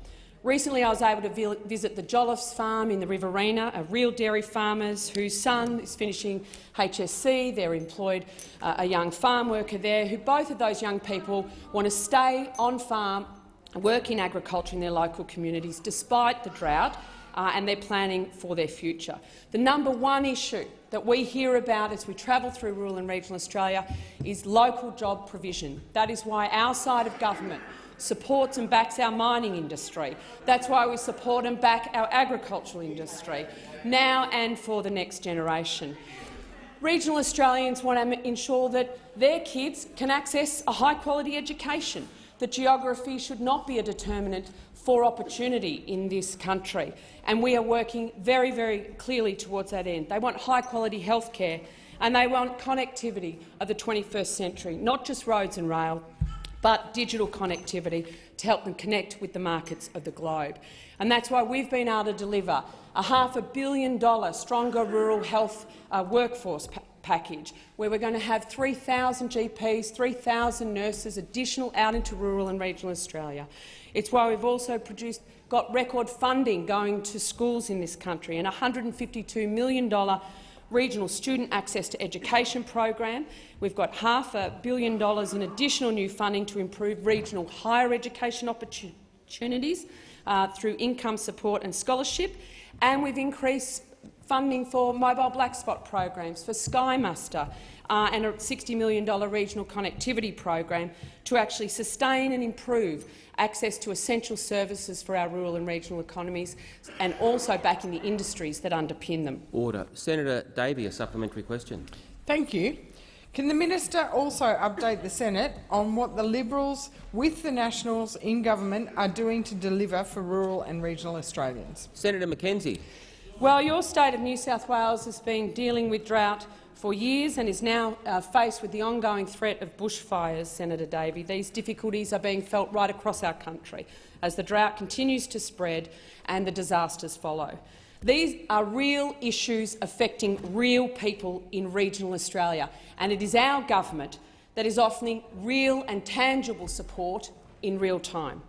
Recently, I was able to visit the Jolliffes farm in the Riverina, a real dairy farmers whose son is finishing HSC. They're employed uh, a young farm worker there, who both of those young people want to stay on farm, work in agriculture in their local communities, despite the drought uh, and they're planning for their future. The number one issue that we hear about as we travel through rural and regional Australia is local job provision. That is why our side of government supports and backs our mining industry. That's why we support and back our agricultural industry, now and for the next generation. Regional Australians want to ensure that their kids can access a high-quality education, that geography should not be a determinant for opportunity in this country, and we are working very, very clearly towards that end. They want high-quality health care and they want connectivity of the 21st century, not just roads and rail, but digital connectivity to help them connect with the markets of the globe. And that's why we've been able to deliver a half a billion dollar stronger rural health uh, workforce pa package, where we're going to have 3,000 GPs, 3,000 nurses additional out into rural and regional Australia. It's why we've also produced, got record funding going to schools in this country and $152 million regional student access to education program. We've got half a billion dollars in additional new funding to improve regional higher education opportunities uh, through income support and scholarship, and we've increased funding for mobile black spot programs, for Sky Muster, uh, and a $60 million regional connectivity program to actually sustain and improve access to essential services for our rural and regional economies, and also backing the industries that underpin them. Order. Senator Davey, a supplementary question. Thank you. Can the minister also update the Senate on what the Liberals, with the Nationals in government, are doing to deliver for rural and regional Australians? Senator McKenzie. Well, your state of New South Wales has been dealing with drought for years and is now uh, faced with the ongoing threat of bushfires, Senator Davey. These difficulties are being felt right across our country as the drought continues to spread and the disasters follow. These are real issues affecting real people in regional Australia, and it is our government that is offering real and tangible support in real time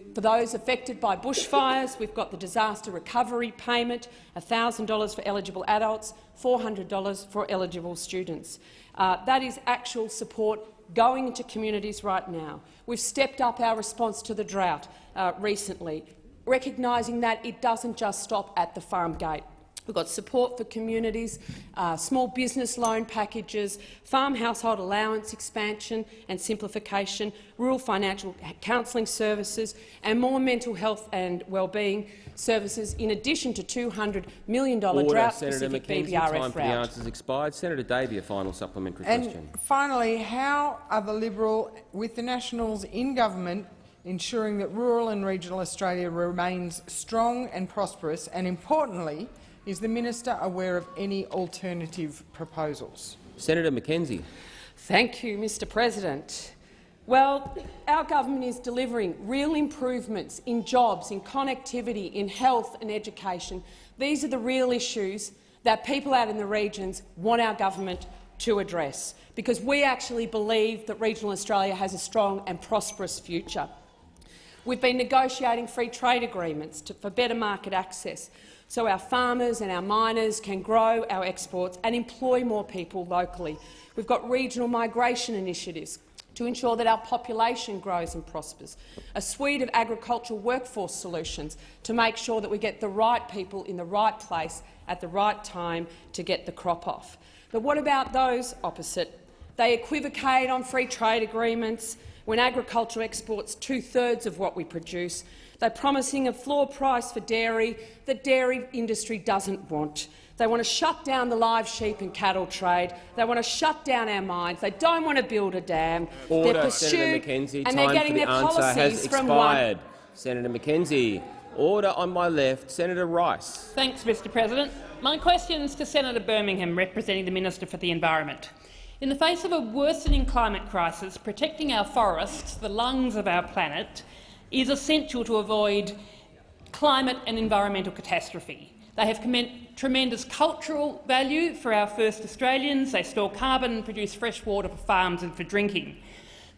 for those affected by bushfires, we've got the disaster recovery payment, $1,000 for eligible adults, $400 for eligible students. Uh, that is actual support going into communities right now. We've stepped up our response to the drought uh, recently, recognising that it doesn't just stop at the farm gate. We've got support for communities, uh, small business loan packages, farm household allowance expansion and simplification, rural financial counselling services and more mental health and wellbeing services, in addition to $200 million drought-specific BBRF time for the answers expired. Senator Davey, a final supplementary and question. Finally, how are the Liberal, with the Nationals in government, ensuring that rural and regional Australia remains strong and prosperous, and importantly, is the minister aware of any alternative proposals? Senator McKenzie. Thank you, Mr President. Well, our government is delivering real improvements in jobs, in connectivity, in health and education. These are the real issues that people out in the regions want our government to address, because we actually believe that regional Australia has a strong and prosperous future. We've been negotiating free trade agreements to, for better market access so our farmers and our miners can grow our exports and employ more people locally. We've got regional migration initiatives to ensure that our population grows and prospers, a suite of agricultural workforce solutions to make sure that we get the right people in the right place at the right time to get the crop off. But what about those opposite? They equivocate on free trade agreements when agriculture exports two-thirds of what we produce they're promising a floor price for dairy that dairy industry doesn't want. They want to shut down the live sheep and cattle trade. They want to shut down our mines. They don't want to build a dam. Order, they're pursued, Senator McKenzie. and they're getting the their policies has from expired. one. Senator McKenzie. Order on my left. Senator Rice. Thanks, Mr President. My question is to Senator Birmingham, representing the Minister for the Environment. In the face of a worsening climate crisis, protecting our forests, the lungs of our planet, is essential to avoid climate and environmental catastrophe. They have tremendous cultural value for our first Australians. They store carbon and produce fresh water for farms and for drinking.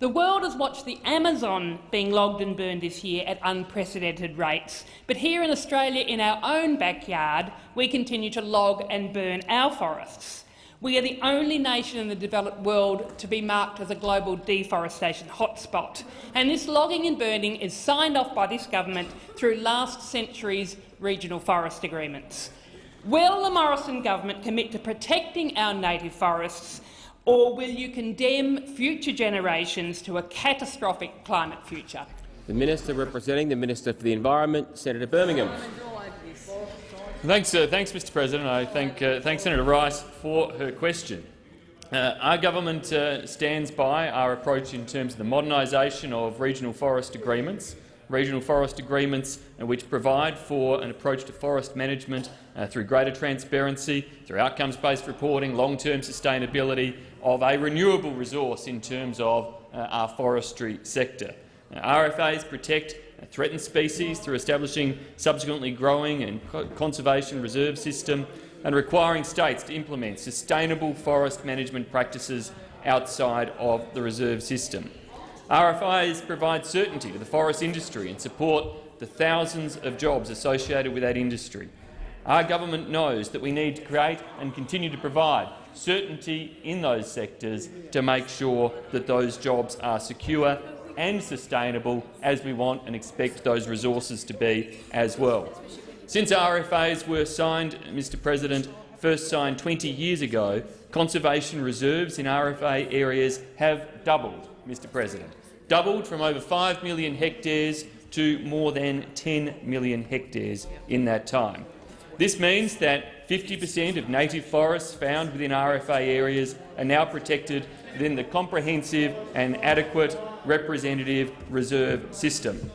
The world has watched the Amazon being logged and burned this year at unprecedented rates, but here in Australia, in our own backyard, we continue to log and burn our forests. We are the only nation in the developed world to be marked as a global deforestation hotspot, and this logging and burning is signed off by this government through last century's regional forest agreements. Will the Morrison government commit to protecting our native forests or will you condemn future generations to a catastrophic climate future? The Minister representing the Minister for the Environment, Senator Birmingham. Thanks, uh, thanks Mr President. I thank, uh, thank Senator Rice for her question. Uh, our government uh, stands by our approach in terms of the modernisation of regional forest agreements, regional forest agreements uh, which provide for an approach to forest management uh, through greater transparency, through outcomes-based reporting, long-term sustainability of a renewable resource in terms of our forestry sector. RFAs protect threatened species through establishing subsequently growing and conservation reserve system and requiring states to implement sustainable forest management practices outside of the reserve system. RFIs provide certainty to the forest industry and support the thousands of jobs associated with that industry. Our government knows that we need to create and continue to provide certainty in those sectors to make sure that those jobs are secure and sustainable as we want and expect those resources to be as well. Since RFAs were signed, Mr President, first signed 20 years ago, conservation reserves in RFA areas have doubled, Mr President, doubled from over 5 million hectares to more than 10 million hectares in that time. This means that 50 per cent of native forests found within RFA areas are now protected within the comprehensive and adequate representative reserve system.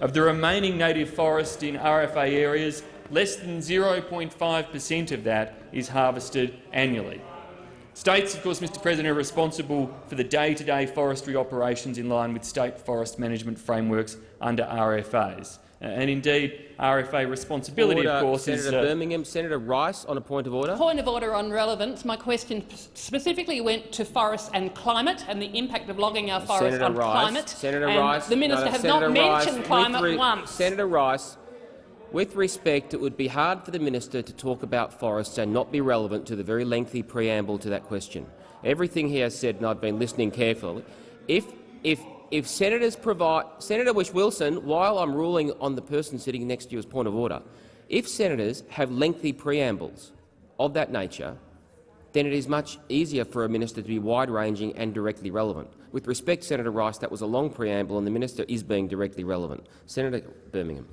Of the remaining native forest in RFA areas, less than 0.5 per cent of that is harvested annually. States, of course, Mr President, are responsible for the day-to-day -day forestry operations in line with state forest management frameworks under RFAs. Uh, and indeed, RFA responsibility, order, of course, Senator is— uh, Birmingham. Senator Rice, on a point of order. Point of order on relevance. My question specifically went to forests and climate and the impact of logging our forests Senator on Rice, climate. Senator and Rice, The minister no, has Senator not Rice, mentioned climate once. Senator Rice, with respect, it would be hard for the minister to talk about forests and not be relevant to the very lengthy preamble to that question. Everything he has said, and I've been listening carefully, if, if if senators provide Senator Whish-Wilson, while I'm ruling on the person sitting next to you as point of order, if senators have lengthy preambles of that nature, then it is much easier for a minister to be wide-ranging and directly relevant. With respect, Senator Rice, that was a long preamble, and the minister is being directly relevant. Senator Birmingham.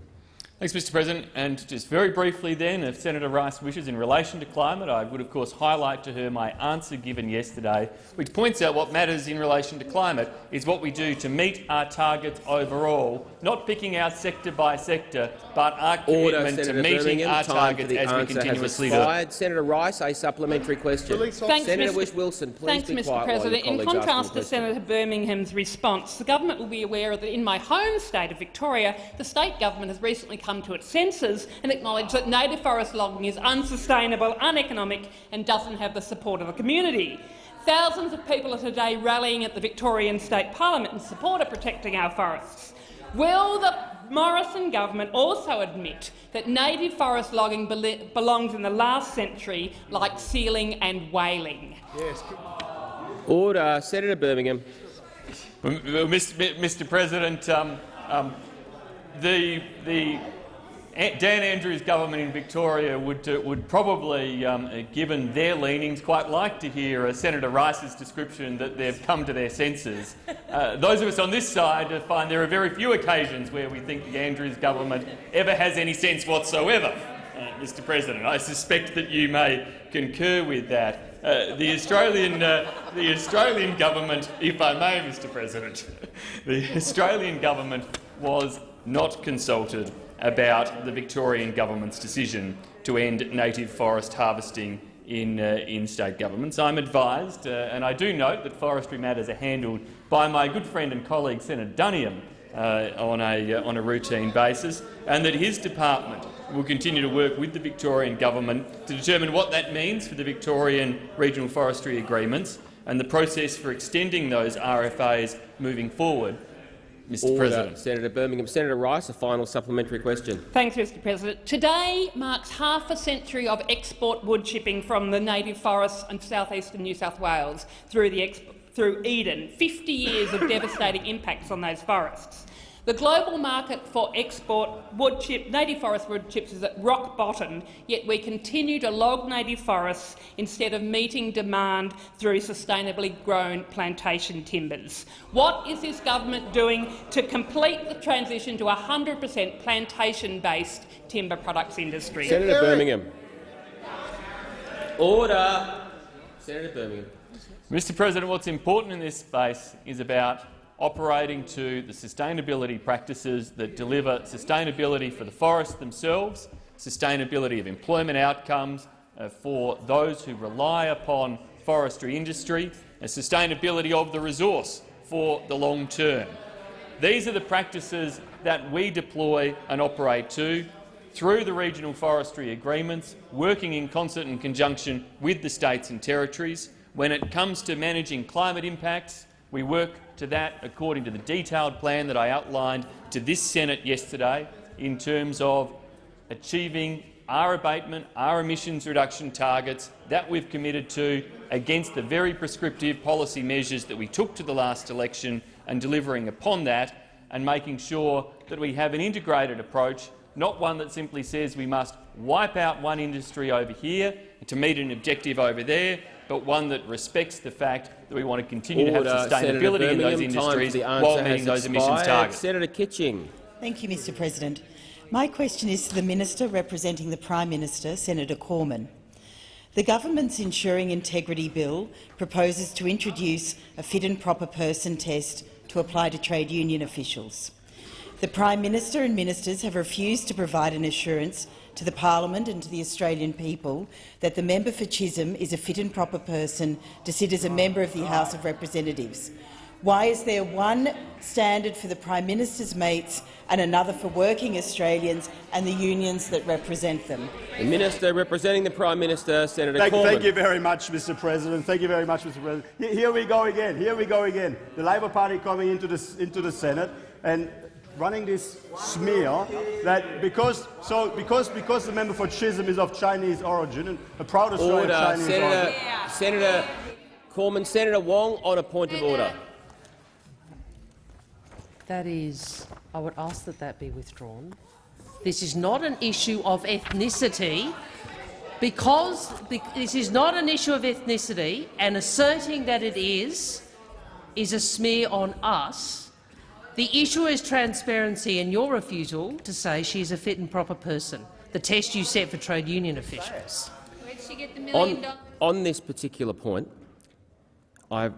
Thanks, Mr President. And just very briefly then, if Senator Rice wishes, in relation to climate, I would of course highlight to her my answer given yesterday, which points out what matters in relation to climate is what we do to meet our targets overall, not picking out sector by sector, but our Order, commitment Senator to meeting Birmingham. our Time targets as we continuously do. Senator Rice, a supplementary question. Thanks, Senator Mr. Whish-Wilson, please Thanks, be Mr. President. while In your colleagues contrast to. Senator Birmingham's response, the government will be aware that in my home state of Victoria, the state government has recently come to its senses and acknowledge that native forest logging is unsustainable, uneconomic and doesn't have the support of the community. Thousands of people are today rallying at the Victorian State Parliament in support of protecting our forests. Will the Morrison government also admit that native forest logging bel belongs in the last century like sealing and whaling? Yes. Order. Senator Birmingham. Mr President, um, um, the, the Dan Andrews' government in Victoria would, uh, would probably, um, uh, given their leanings, quite like to hear uh, Senator Rice's description that they've come to their senses. Uh, those of us on this side find there are very few occasions where we think the Andrews government ever has any sense whatsoever, uh, Mr President. I suspect that you may concur with that. Uh, the Australian, the Australian government, if I may, Mr. President, the Australian government was not consulted about the Victorian government's decision to end native forest harvesting in, uh, in state governments. I'm advised, uh, and I do note that forestry matters are handled by my good friend and colleague Senator Duniam uh, on, a, uh, on a routine basis, and that his department will continue to work with the Victorian government to determine what that means for the Victorian regional forestry agreements and the process for extending those RFAs moving forward. Mr Order. President. Senator Birmingham. Senator Rice, a final supplementary question. Thanks, Mr President. Today marks half a century of export wood chipping from the native forests in south-eastern New South Wales through, the through Eden, 50 years of devastating impacts on those forests. The global market for export wood chip, native forest wood chips is at rock bottom, yet we continue to log native forests instead of meeting demand through sustainably grown plantation timbers. What is this government doing to complete the transition to a 100 per cent plantation-based timber products industry? Senator Birmingham. Order. Senator Birmingham. Mr President, what's important in this space is about operating to the sustainability practices that deliver sustainability for the forests themselves, sustainability of employment outcomes uh, for those who rely upon forestry industry, and sustainability of the resource for the long term. These are the practices that we deploy and operate to through the regional forestry agreements, working in concert and conjunction with the states and territories. When it comes to managing climate impacts, we work to that according to the detailed plan that I outlined to this Senate yesterday in terms of achieving our abatement, our emissions reduction targets that we've committed to against the very prescriptive policy measures that we took to the last election and delivering upon that and making sure that we have an integrated approach, not one that simply says we must wipe out one industry over here to meet an objective over there, but one that respects the fact that we want to continue Order. to have sustainability in those industries while meeting those emissions targets. Senator Kitching. Thank you, Mr President. My question is to the Minister representing the Prime Minister, Senator Cormann. The government's Ensuring Integrity Bill proposes to introduce a fit and proper person test to apply to trade union officials. The Prime Minister and ministers have refused to provide an assurance to the parliament and to the Australian people that the member for Chisholm is a fit and proper person to sit as a member of the House of Representatives. Why is there one standard for the Prime Minister's mates and another for working Australians and the unions that represent them? The Minister representing the Prime Minister, Senator thank, Cormann. Thank you very much, Mr President. Thank you very much, Mr President. Here we go again. Here we go again. The Labor Party coming into the, into the Senate and running this smear that because so because because the member for Chisholm is of Chinese origin and a proud Australian order. Chinese Senator, origin. Senator Cormann, Senator Wong on a point of order. That is, I would ask that that be withdrawn. This is not an issue of ethnicity. Because this is not an issue of ethnicity, and asserting that it is, is a smear on us the issue is transparency and your refusal to say she is a fit and proper person, the test you set for trade union officials. On, on, this particular point, I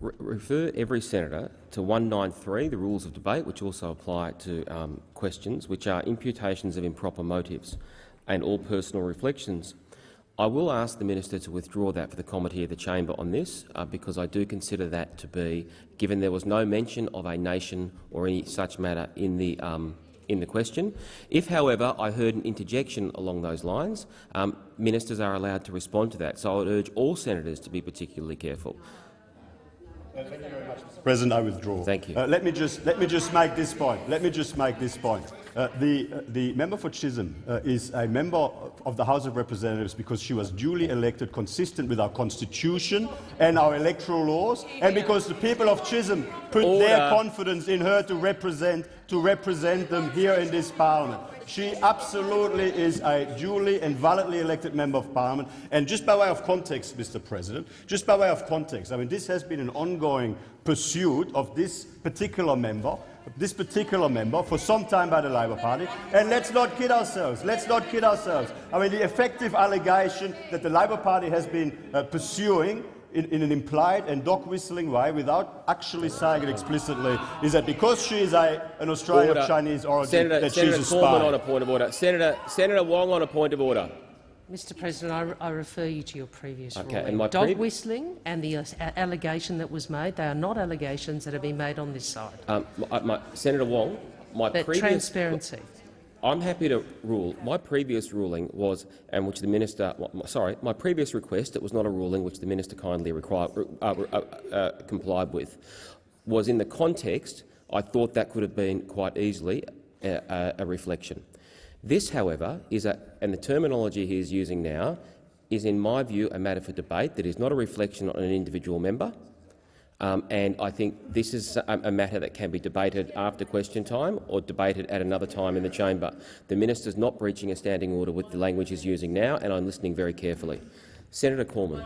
re refer every senator to 193, the rules of debate, which also apply to um, questions, which are imputations of improper motives and all personal reflections I will ask the minister to withdraw that for the committee of the chamber on this, uh, because I do consider that to be, given there was no mention of a nation or any such matter in the um, in the question. If, however, I heard an interjection along those lines, um, ministers are allowed to respond to that. So I would urge all senators to be particularly careful. Thank you very much, Mr. President. I withdraw. Thank you. Uh, let me just let me just make this point. Let me just make this point. Uh, the, uh, the member for Chisholm uh, is a member of the House of Representatives because she was duly elected consistent with our constitution and our electoral laws, and because the people of Chisholm put Order. their confidence in her to represent, to represent them here in this parliament. She absolutely is a duly and validly elected member of parliament. And just by way of context, Mr. President, just by way of context, I mean, this has been an ongoing pursuit of this particular member this particular member for some time by the Labor Party. And let's not kid ourselves. Let's not kid ourselves. I mean, the effective allegation that the Labor Party has been uh, pursuing in, in, an implied and dog whistling way, without actually saying it explicitly, is that because she is a, an Australian order. of Chinese origin, Senator, that Senator she's a spy. on a point of order. Senator, Senator Wong on a point of order. Mr President, I, I refer you to your previous Okay, ruling. and my Dog previ- whistling and the uh, allegation that was made, they are not allegations that have been made on this side. Um, my, my, Senator Wong, my That previous transparency. I'm happy to rule. My previous ruling was, and which the minister, sorry, my previous request, it was not a ruling which the minister kindly required, uh, uh, uh, complied with, was in the context. I thought that could have been quite easily a, a, a reflection. This, however, is a, and the terminology he is using now, is in my view a matter for debate that is not a reflection on an individual member. Um, and I think this is a, a, matter that can be debated after question time or debated at another time in the chamber. The minister is not breaching a standing order with the language he's using now, and I'm listening very carefully. Senator Cormann.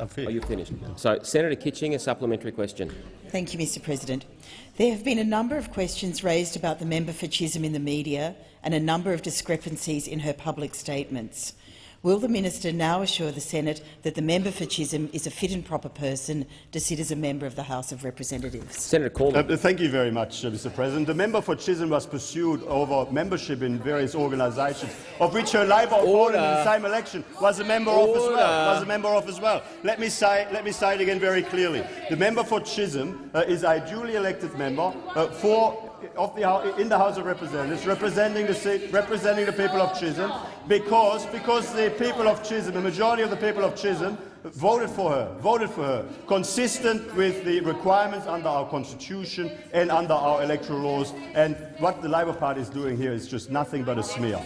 Oh, you finished. So, Senator Kitching, a supplementary question. Thank you, Mr President. There have been a number of questions raised about the member for Chisholm in the media and a number of discrepancies in her public statements. Will the minister now assure the Senate that the member for Chisholm is a fit and proper person to sit as a member of the House of Representatives? Senator Cormann. Uh, thank you very much, uh, Mr. President. The member for Chisholm was pursued over membership in various organisations, of which her Labour opponent in the same election was a member of as well. Was a member of as well. Let me say, let me say it again very clearly. The member for Chisholm uh, is a duly elected member uh, for of the, in the House of Representatives, representing the, representing the people of Chisholm, because, because the people of Chisholm, the majority of the people of Chisholm, voted for her, voted for her, consistent with the requirements under our constitution and under our electoral laws. And what the Labor Party is doing here is just nothing but a smear.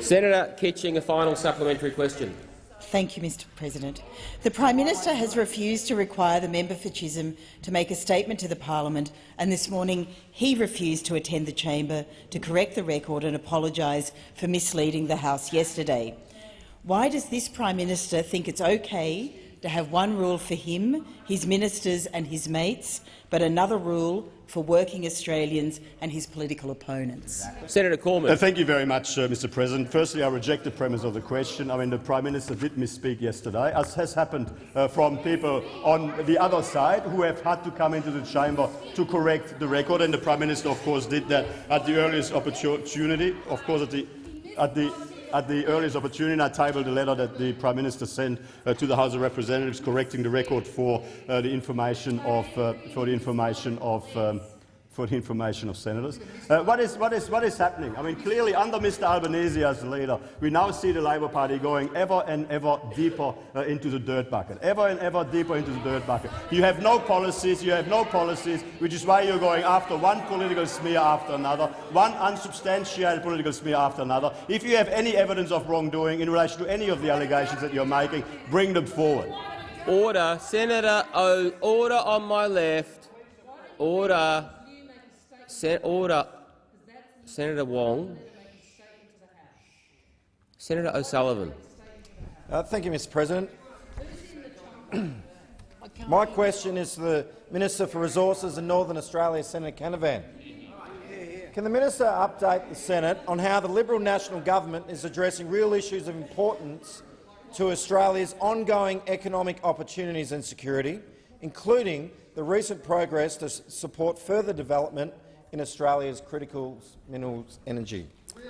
Senator Kitching, a final supplementary question. Thank you, Mr President. The Prime Minister has refused to require the member for Chisholm to make a statement to the parliament, and this morning he refused to attend the chamber to correct the record and apologise for misleading the House yesterday. Why does this Prime Minister think it's okay to have one rule for him, his ministers and his mates, but another rule for working Australians and his political opponents. Senator Cormann. Uh, thank you very much, uh, Mr President. Firstly, I reject the premise of the question. I mean, the Prime Minister did misspeak yesterday, as has happened uh, from people on the other side who have had to come into the chamber to correct the record, and the Prime Minister, of course, did that at the earliest opportunity, of course, at the, at the at the earliest opportunity, I tabled a letter that the Prime Minister sent uh, to the House of Representatives correcting the record for uh, the information of, uh, for the information of um, for the information of senators. Uh, what, is, what, is, what is happening? I mean, clearly, under Mr Albanese as leader, we now see the Labor Party going ever and ever deeper uh, into the dirt bucket, ever and ever deeper into the dirt bucket. You have no policies, you have no policies, which is why you're going after one political smear after another, one unsubstantiated political smear after another. If you have any evidence of wrongdoing in relation to any of the allegations that you're making, bring them forward. Order. Senator O. Order on my left. Order. Sen order. Senator Wong. Senator O'Sullivan. Uh, thank you, Mr President. My question is to the Minister for Resources in Northern Australia, Senator Canavan. Can the minister update the Senate on how the Liberal National Government is addressing real issues of importance to Australia's ongoing economic opportunities and security, including the recent progress to support further development in Australia's critical minerals energy?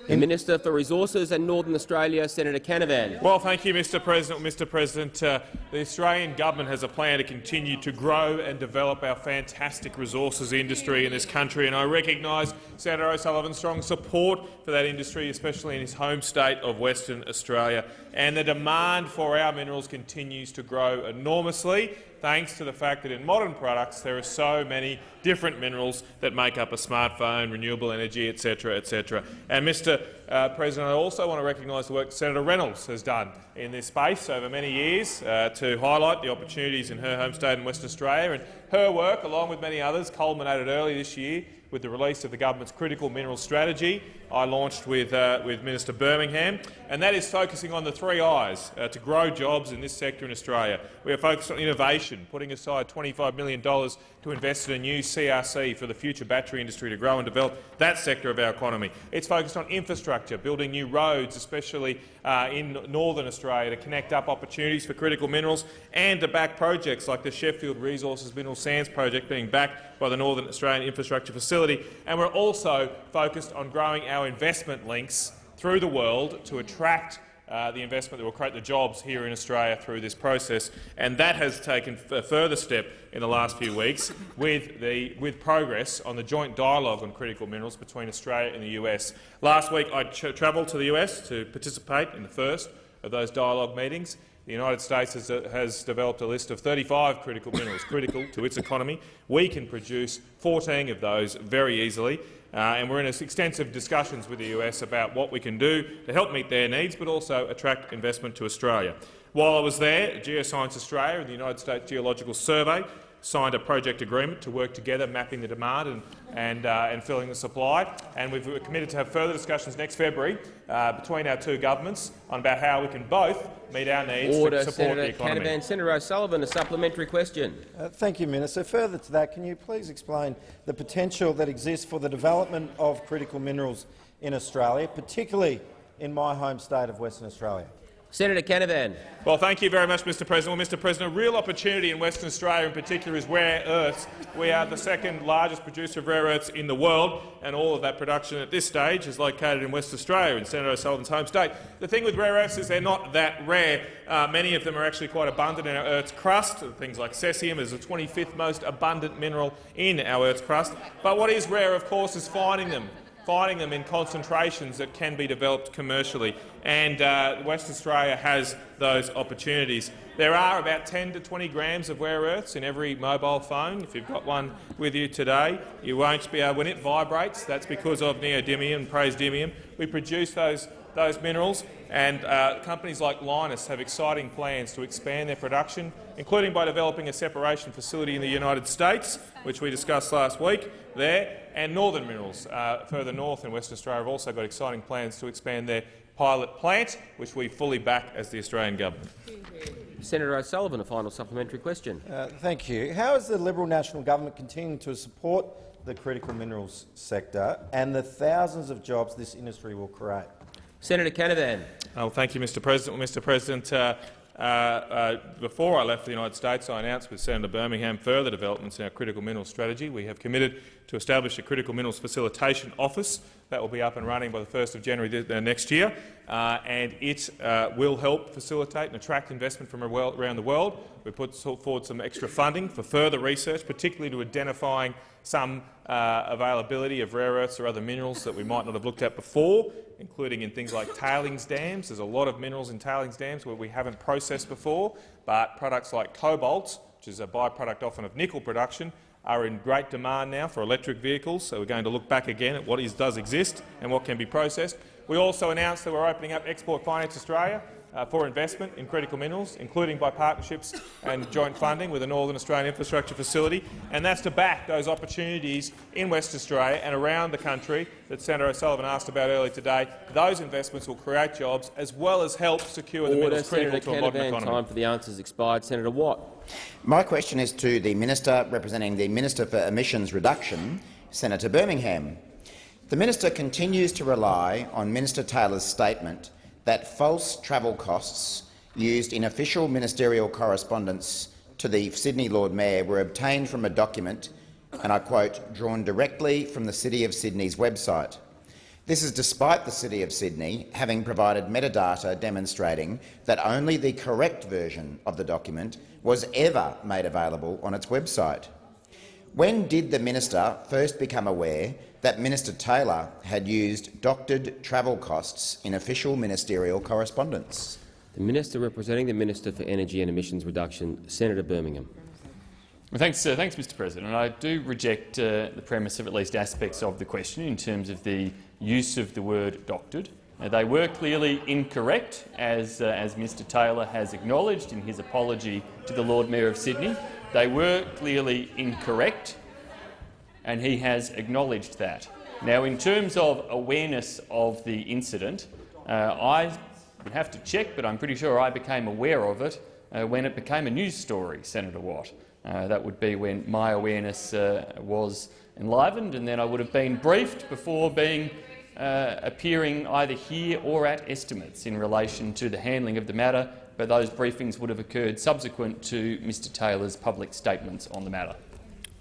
The Minister for Resources and Northern Australia, Senator Canavan. Well, thank you, Mr President. Mr President, uh, the Australian government has a plan to continue to grow and develop our fantastic resources industry in this country, and I recognise Senator O'Sullivan's strong support for that industry, especially in his home state of Western Australia. And the demand for our minerals continues to grow enormously, thanks to the fact that in modern products there are so many different minerals that make up a smartphone, renewable energy, etc., etc. And, Mr uh, President, I also want to recognise the work Senator Reynolds has done in this space over many years uh, to highlight the opportunities in her home state in Western Australia. And her work, along with many others, culminated early this year with the release of the government's critical minerals strategy I launched with, uh, with Minister Birmingham, and that is focusing on the three I's uh, to grow jobs in this sector in Australia. We are focused on innovation, putting aside $25 million to invest in a new CRC for the future battery industry to grow and develop that sector of our economy. It's focused on infrastructure, building new roads, especially uh, in northern Australia, to connect up opportunities for critical minerals and to back projects like the Sheffield Resources Mineral Sands project being backed by the Northern Australian Infrastructure Facility. And we're also focused on growing our investment links through the world to attract uh, the investment that will create the jobs here in Australia through this process, and that has taken a further step in the last few weeks with, the, with progress on the joint dialogue on critical minerals between Australia and the US. Last week I travelled to the US to participate in the first of those dialogue meetings. The United States has, uh, has, developed a list of 35 critical minerals critical to its economy. We can produce 14 of those very easily. Uh, and we're in extensive discussions with the US about what we can do to help meet their needs, but also attract investment to Australia. While I was there, Geoscience Australia and the United States Geological Survey signed a project agreement to work together, mapping the demand and, and, uh, and filling the supply. And we've committed to have further discussions next February uh, between our two governments on about how we can both meet our needs Order, to support Senator the economy. Canavan. Senator O'Sullivan, a supplementary question. Uh, thank you, Minister. Further to that, can you please explain the potential that exists for the development of critical minerals in Australia, particularly in my home state of Western Australia? Senator Canavan. Well, thank you very much, Mr President. Well, Mr President, a real opportunity in Western Australia in particular is rare earths. We are the second largest producer of rare earths in the world, and all of that production at this stage is located in Western Australia, in Senator O'Sullivan's home state. The thing with rare earths is they're not that rare. Uh, many of them are actually quite abundant in our Earth's crust. Things like cerium is the 25th most abundant mineral in our Earth's crust. But what is rare, of course, is finding them finding them in concentrations that can be developed commercially, and uh, Western Australia has those opportunities. There are about 10 to 20 grams of rare earths in every mobile phone. If you've got one with you today, you won't be able, when it vibrates, that's because of neodymium praseodymium. We produce those those minerals, and uh, companies like Lynas have exciting plans to expand their production, including by developing a separation facility in the United States, which we discussed last week there, and Northern Minerals, uh, further north in Western Australia, have also got exciting plans to expand their pilot plant, which we fully back as the Australian government. Senator O'Sullivan, a final supplementary question. Uh, thank you. How is the Liberal National Government continuing to support the critical minerals sector and the thousands of jobs this industry will create? Senator Canavan. Oh, thank you, Mr President. Well, Mr President, uh, uh, uh, before I left the United States, I announced with Senator Birmingham further developments in our critical minerals strategy. We have committed to establish a critical minerals facilitation office that will be up and running by the 1st of January next year, uh, and it uh, will help facilitate and attract investment from around the world. We put forward some extra funding for further research, particularly to identifying some uh, availability of rare earths or other minerals that we might not have looked at before, including in things like tailings dams. There's a lot of minerals in tailings dams where we haven't processed before, but products like cobalt, which is a byproduct often of nickel production, are in great demand now for electric vehicles, so we're going to look back again at what is, does exist and what can be processed. We also announced that we're opening up Export Finance Australia uh, for investment in critical minerals, including by partnerships and joint funding with the Northern Australian Infrastructure Facility, and that's to back those opportunities in West Australia and around the country that Senator O'Sullivan asked about earlier today. Those investments will create jobs as well as help secure the Order, minerals critical Senator to a modern economy. Time for the answers expired. Senator Watt. My question is to the Minister representing the Minister for Emissions Reduction, Senator Birmingham. The minister continues to rely on Minister Taylor's statement that false travel costs used in official ministerial correspondence to the Sydney Lord Mayor were obtained from a document, and I quote, drawn directly from the City of Sydney's website. This is despite the City of Sydney having provided metadata demonstrating that only the correct version of the document was ever made available on its website. When did the minister first become aware that Minister Taylor had used doctored travel costs in official ministerial correspondence? The Minister representing the Minister for Energy and Emissions Reduction, Senator Birmingham. Well, thanks, uh, thanks, Mr President. I do reject uh, the premise of at least aspects of the question in terms of the use of the word doctored. Uh, they were clearly incorrect, as, uh, as Mr Taylor has acknowledged in his apology to the Lord Mayor of Sydney. They were clearly incorrect, and he has acknowledged that. Now, in terms of awareness of the incident, uh, I would have to check, but I'm pretty sure I became aware of it uh, when it became a news story, Senator Watt. Uh, that would be when my awareness uh, was enlivened, and then I would have been briefed before being uh, appearing either here or at estimates in relation to the handling of the matter, but those briefings would have occurred subsequent to Mr Taylor's public statements on the matter.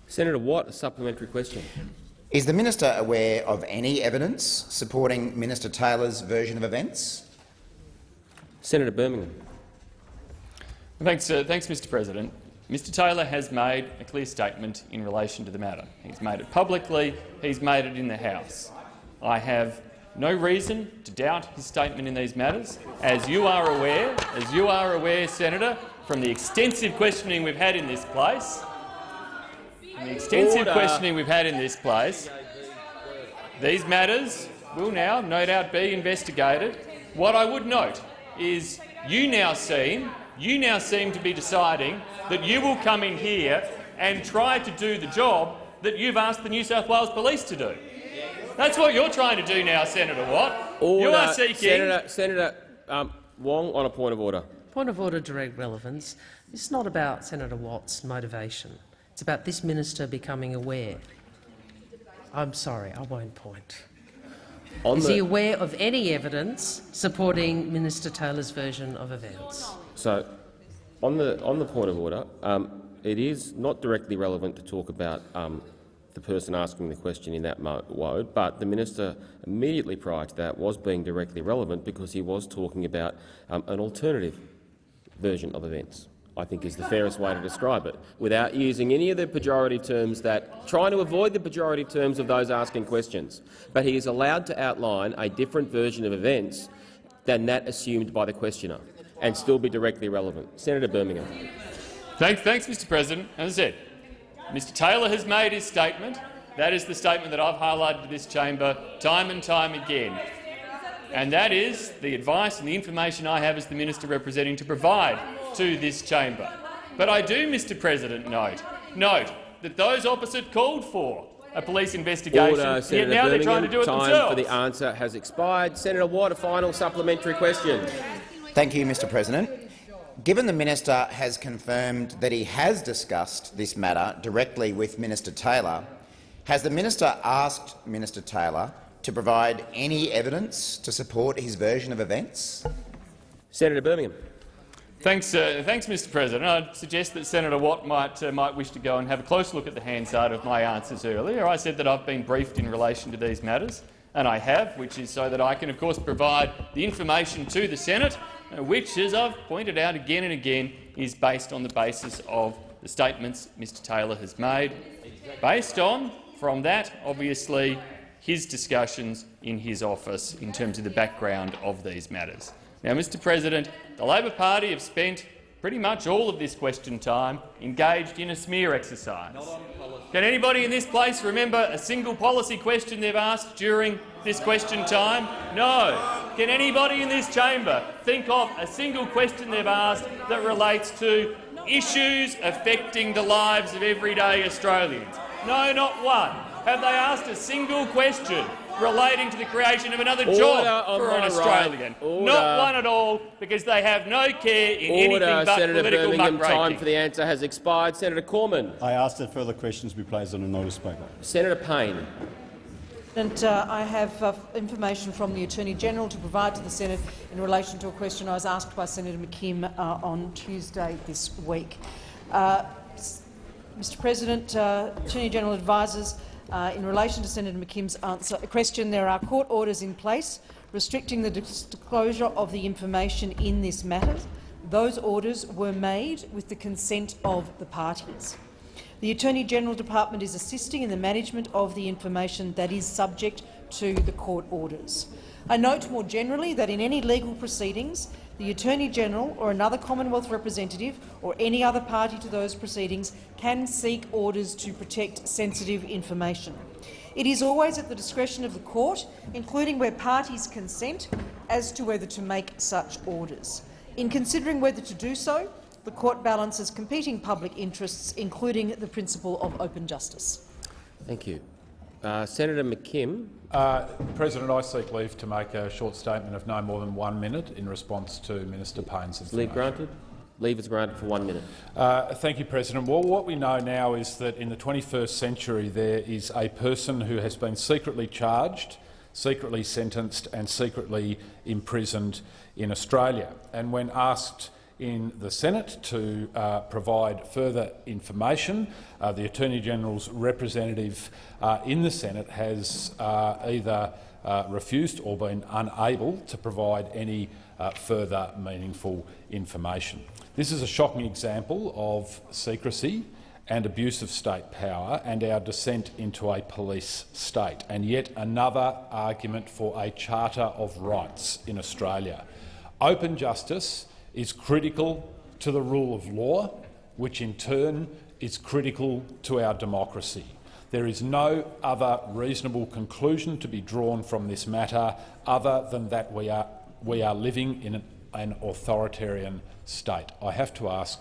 Senator Watt, a supplementary question. Is the minister aware of any evidence supporting Minister Taylor's version of events? Senator Birmingham. Thanks, uh, thanks, Mr President. Mr Taylor has made a clear statement in relation to the matter. He's made it publicly, he's made it in the House. I have no reason to doubt his statement in these matters. As you are aware, as you are aware, Senator, from the extensive questioning we've had in this place, from the extensive Order. questioning we've had in this place, these matters will now, no doubt, be investigated. What I would note is you now seem, you now seem to be deciding that you will come in here and try to do the job that you've asked the New South Wales Police to do. That's what you're trying to do now, Senator Watt. Order. You are seeking. Senator, Senator um, Wong on a point of order. Point of order, direct relevance. It's not about Senator Watt's motivation. It's about this minister becoming aware. I'm sorry, I won't point. On Is he aware of any evidence supporting Minister Taylor's version of events? So, on the on the point of order, um, it is not directly relevant to talk about um, the person asking the question in that mode, but the minister immediately prior to that was being directly relevant because he was talking about um, an alternative version of events. I think is the fairest way to describe it, without using any of the pejorative terms that trying to avoid the pejorative terms of those asking questions. But he is allowed to outline a different version of events than that assumed by the questioner, and still be directly relevant. Senator Birmingham. Thanks, thanks, Mr President. As I said, Mr Taylor has made his statement. That is the statement that I've highlighted to this chamber time and time again. And that is the advice and the information I have as the minister representing to provide to this chamber. But I do, Mr President, note, note that those opposite called for a police investigation, Order, yet Senator now they're Birmingham. trying to do it Time themselves. for the answer has expired. Senator Watt, a final supplementary question. Thank you, Mr President. Given the minister has confirmed that he has discussed this matter directly with Minister Taylor, has the minister asked Minister Taylor to provide any evidence to support his version of events? Senator Birmingham. Thanks, uh, thanks, Mr. President. I'd suggest that Senator Watt might uh, might wish to go and have a close look at the Hansard of my answers earlier. I said that I've been briefed in relation to these matters, and I have, which is so that I can, of course, provide the information to the Senate, uh, which, as I've pointed out again and again, is based on the basis of the statements Mr. Taylor has made, based on, from that, obviously, his discussions in his office in terms of the background of these matters. Now, Mr President, the Labor Party have spent pretty much all of this question time engaged in a smear exercise. Can anybody in this place remember a single policy question they've asked during this question time? No. Can anybody in this chamber think of a single question they've asked that relates to issues affecting the lives of everyday Australians? No, not one. Have they asked a single question relating to the creation of another Order job for an Australian? right. Not one at all, because they have no care in Order, anything but Senator political Birmingham. muckraking. Time for the answer has expired. Senator Cormann. I ask that further questions be placed on a notice paper. Senator Payne. And uh, I have uh, information from the Attorney-General to provide to the Senate in relation to a question I was asked by Senator McKim uh, on Tuesday this week. Uh, Mr President, uh, Attorney-General advises uh, in relation to Senator McKim's answer, question, there are court orders in place restricting the disclosure of the information in this matter. Those orders were made with the consent of the parties. The Attorney-General Department is assisting in the management of the information that is subject to the court orders. I note more generally that in any legal proceedings, the Attorney-General or another Commonwealth representative or any other party to those proceedings can seek orders to protect sensitive information. It is always at the discretion of the court, including where parties consent, as to whether to make such orders. In considering whether to do so, the court balances competing public interests, including the principle of open justice. Thank you. Uh, Senator McKim. Uh, President, I seek leave to make a short statement of no more than one minute in response to Minister Payne's information. Leave granted. Leave is granted for one minute. Uh, thank you, President. Well, what we know now is that in the 21st century there is a person who has been secretly charged, secretly sentenced and secretly imprisoned in Australia. And when asked in the Senate to uh, provide further information. Uh, the Attorney-General's representative uh, in the Senate has uh, either uh, refused or been unable to provide any uh, further meaningful information. This is a shocking example of secrecy and abuse of state power and our descent into a police state, and yet another argument for a Charter of Rights in Australia. Open justice is critical to the rule of law, which in turn is critical to our democracy. There is no other reasonable conclusion to be drawn from this matter other than that we are, we are living in an, an authoritarian state. I have to ask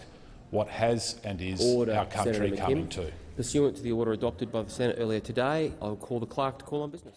what has and is Order, our country coming to? Pursuant to the order adopted by the Senate earlier today, I will call the clerk to call on business.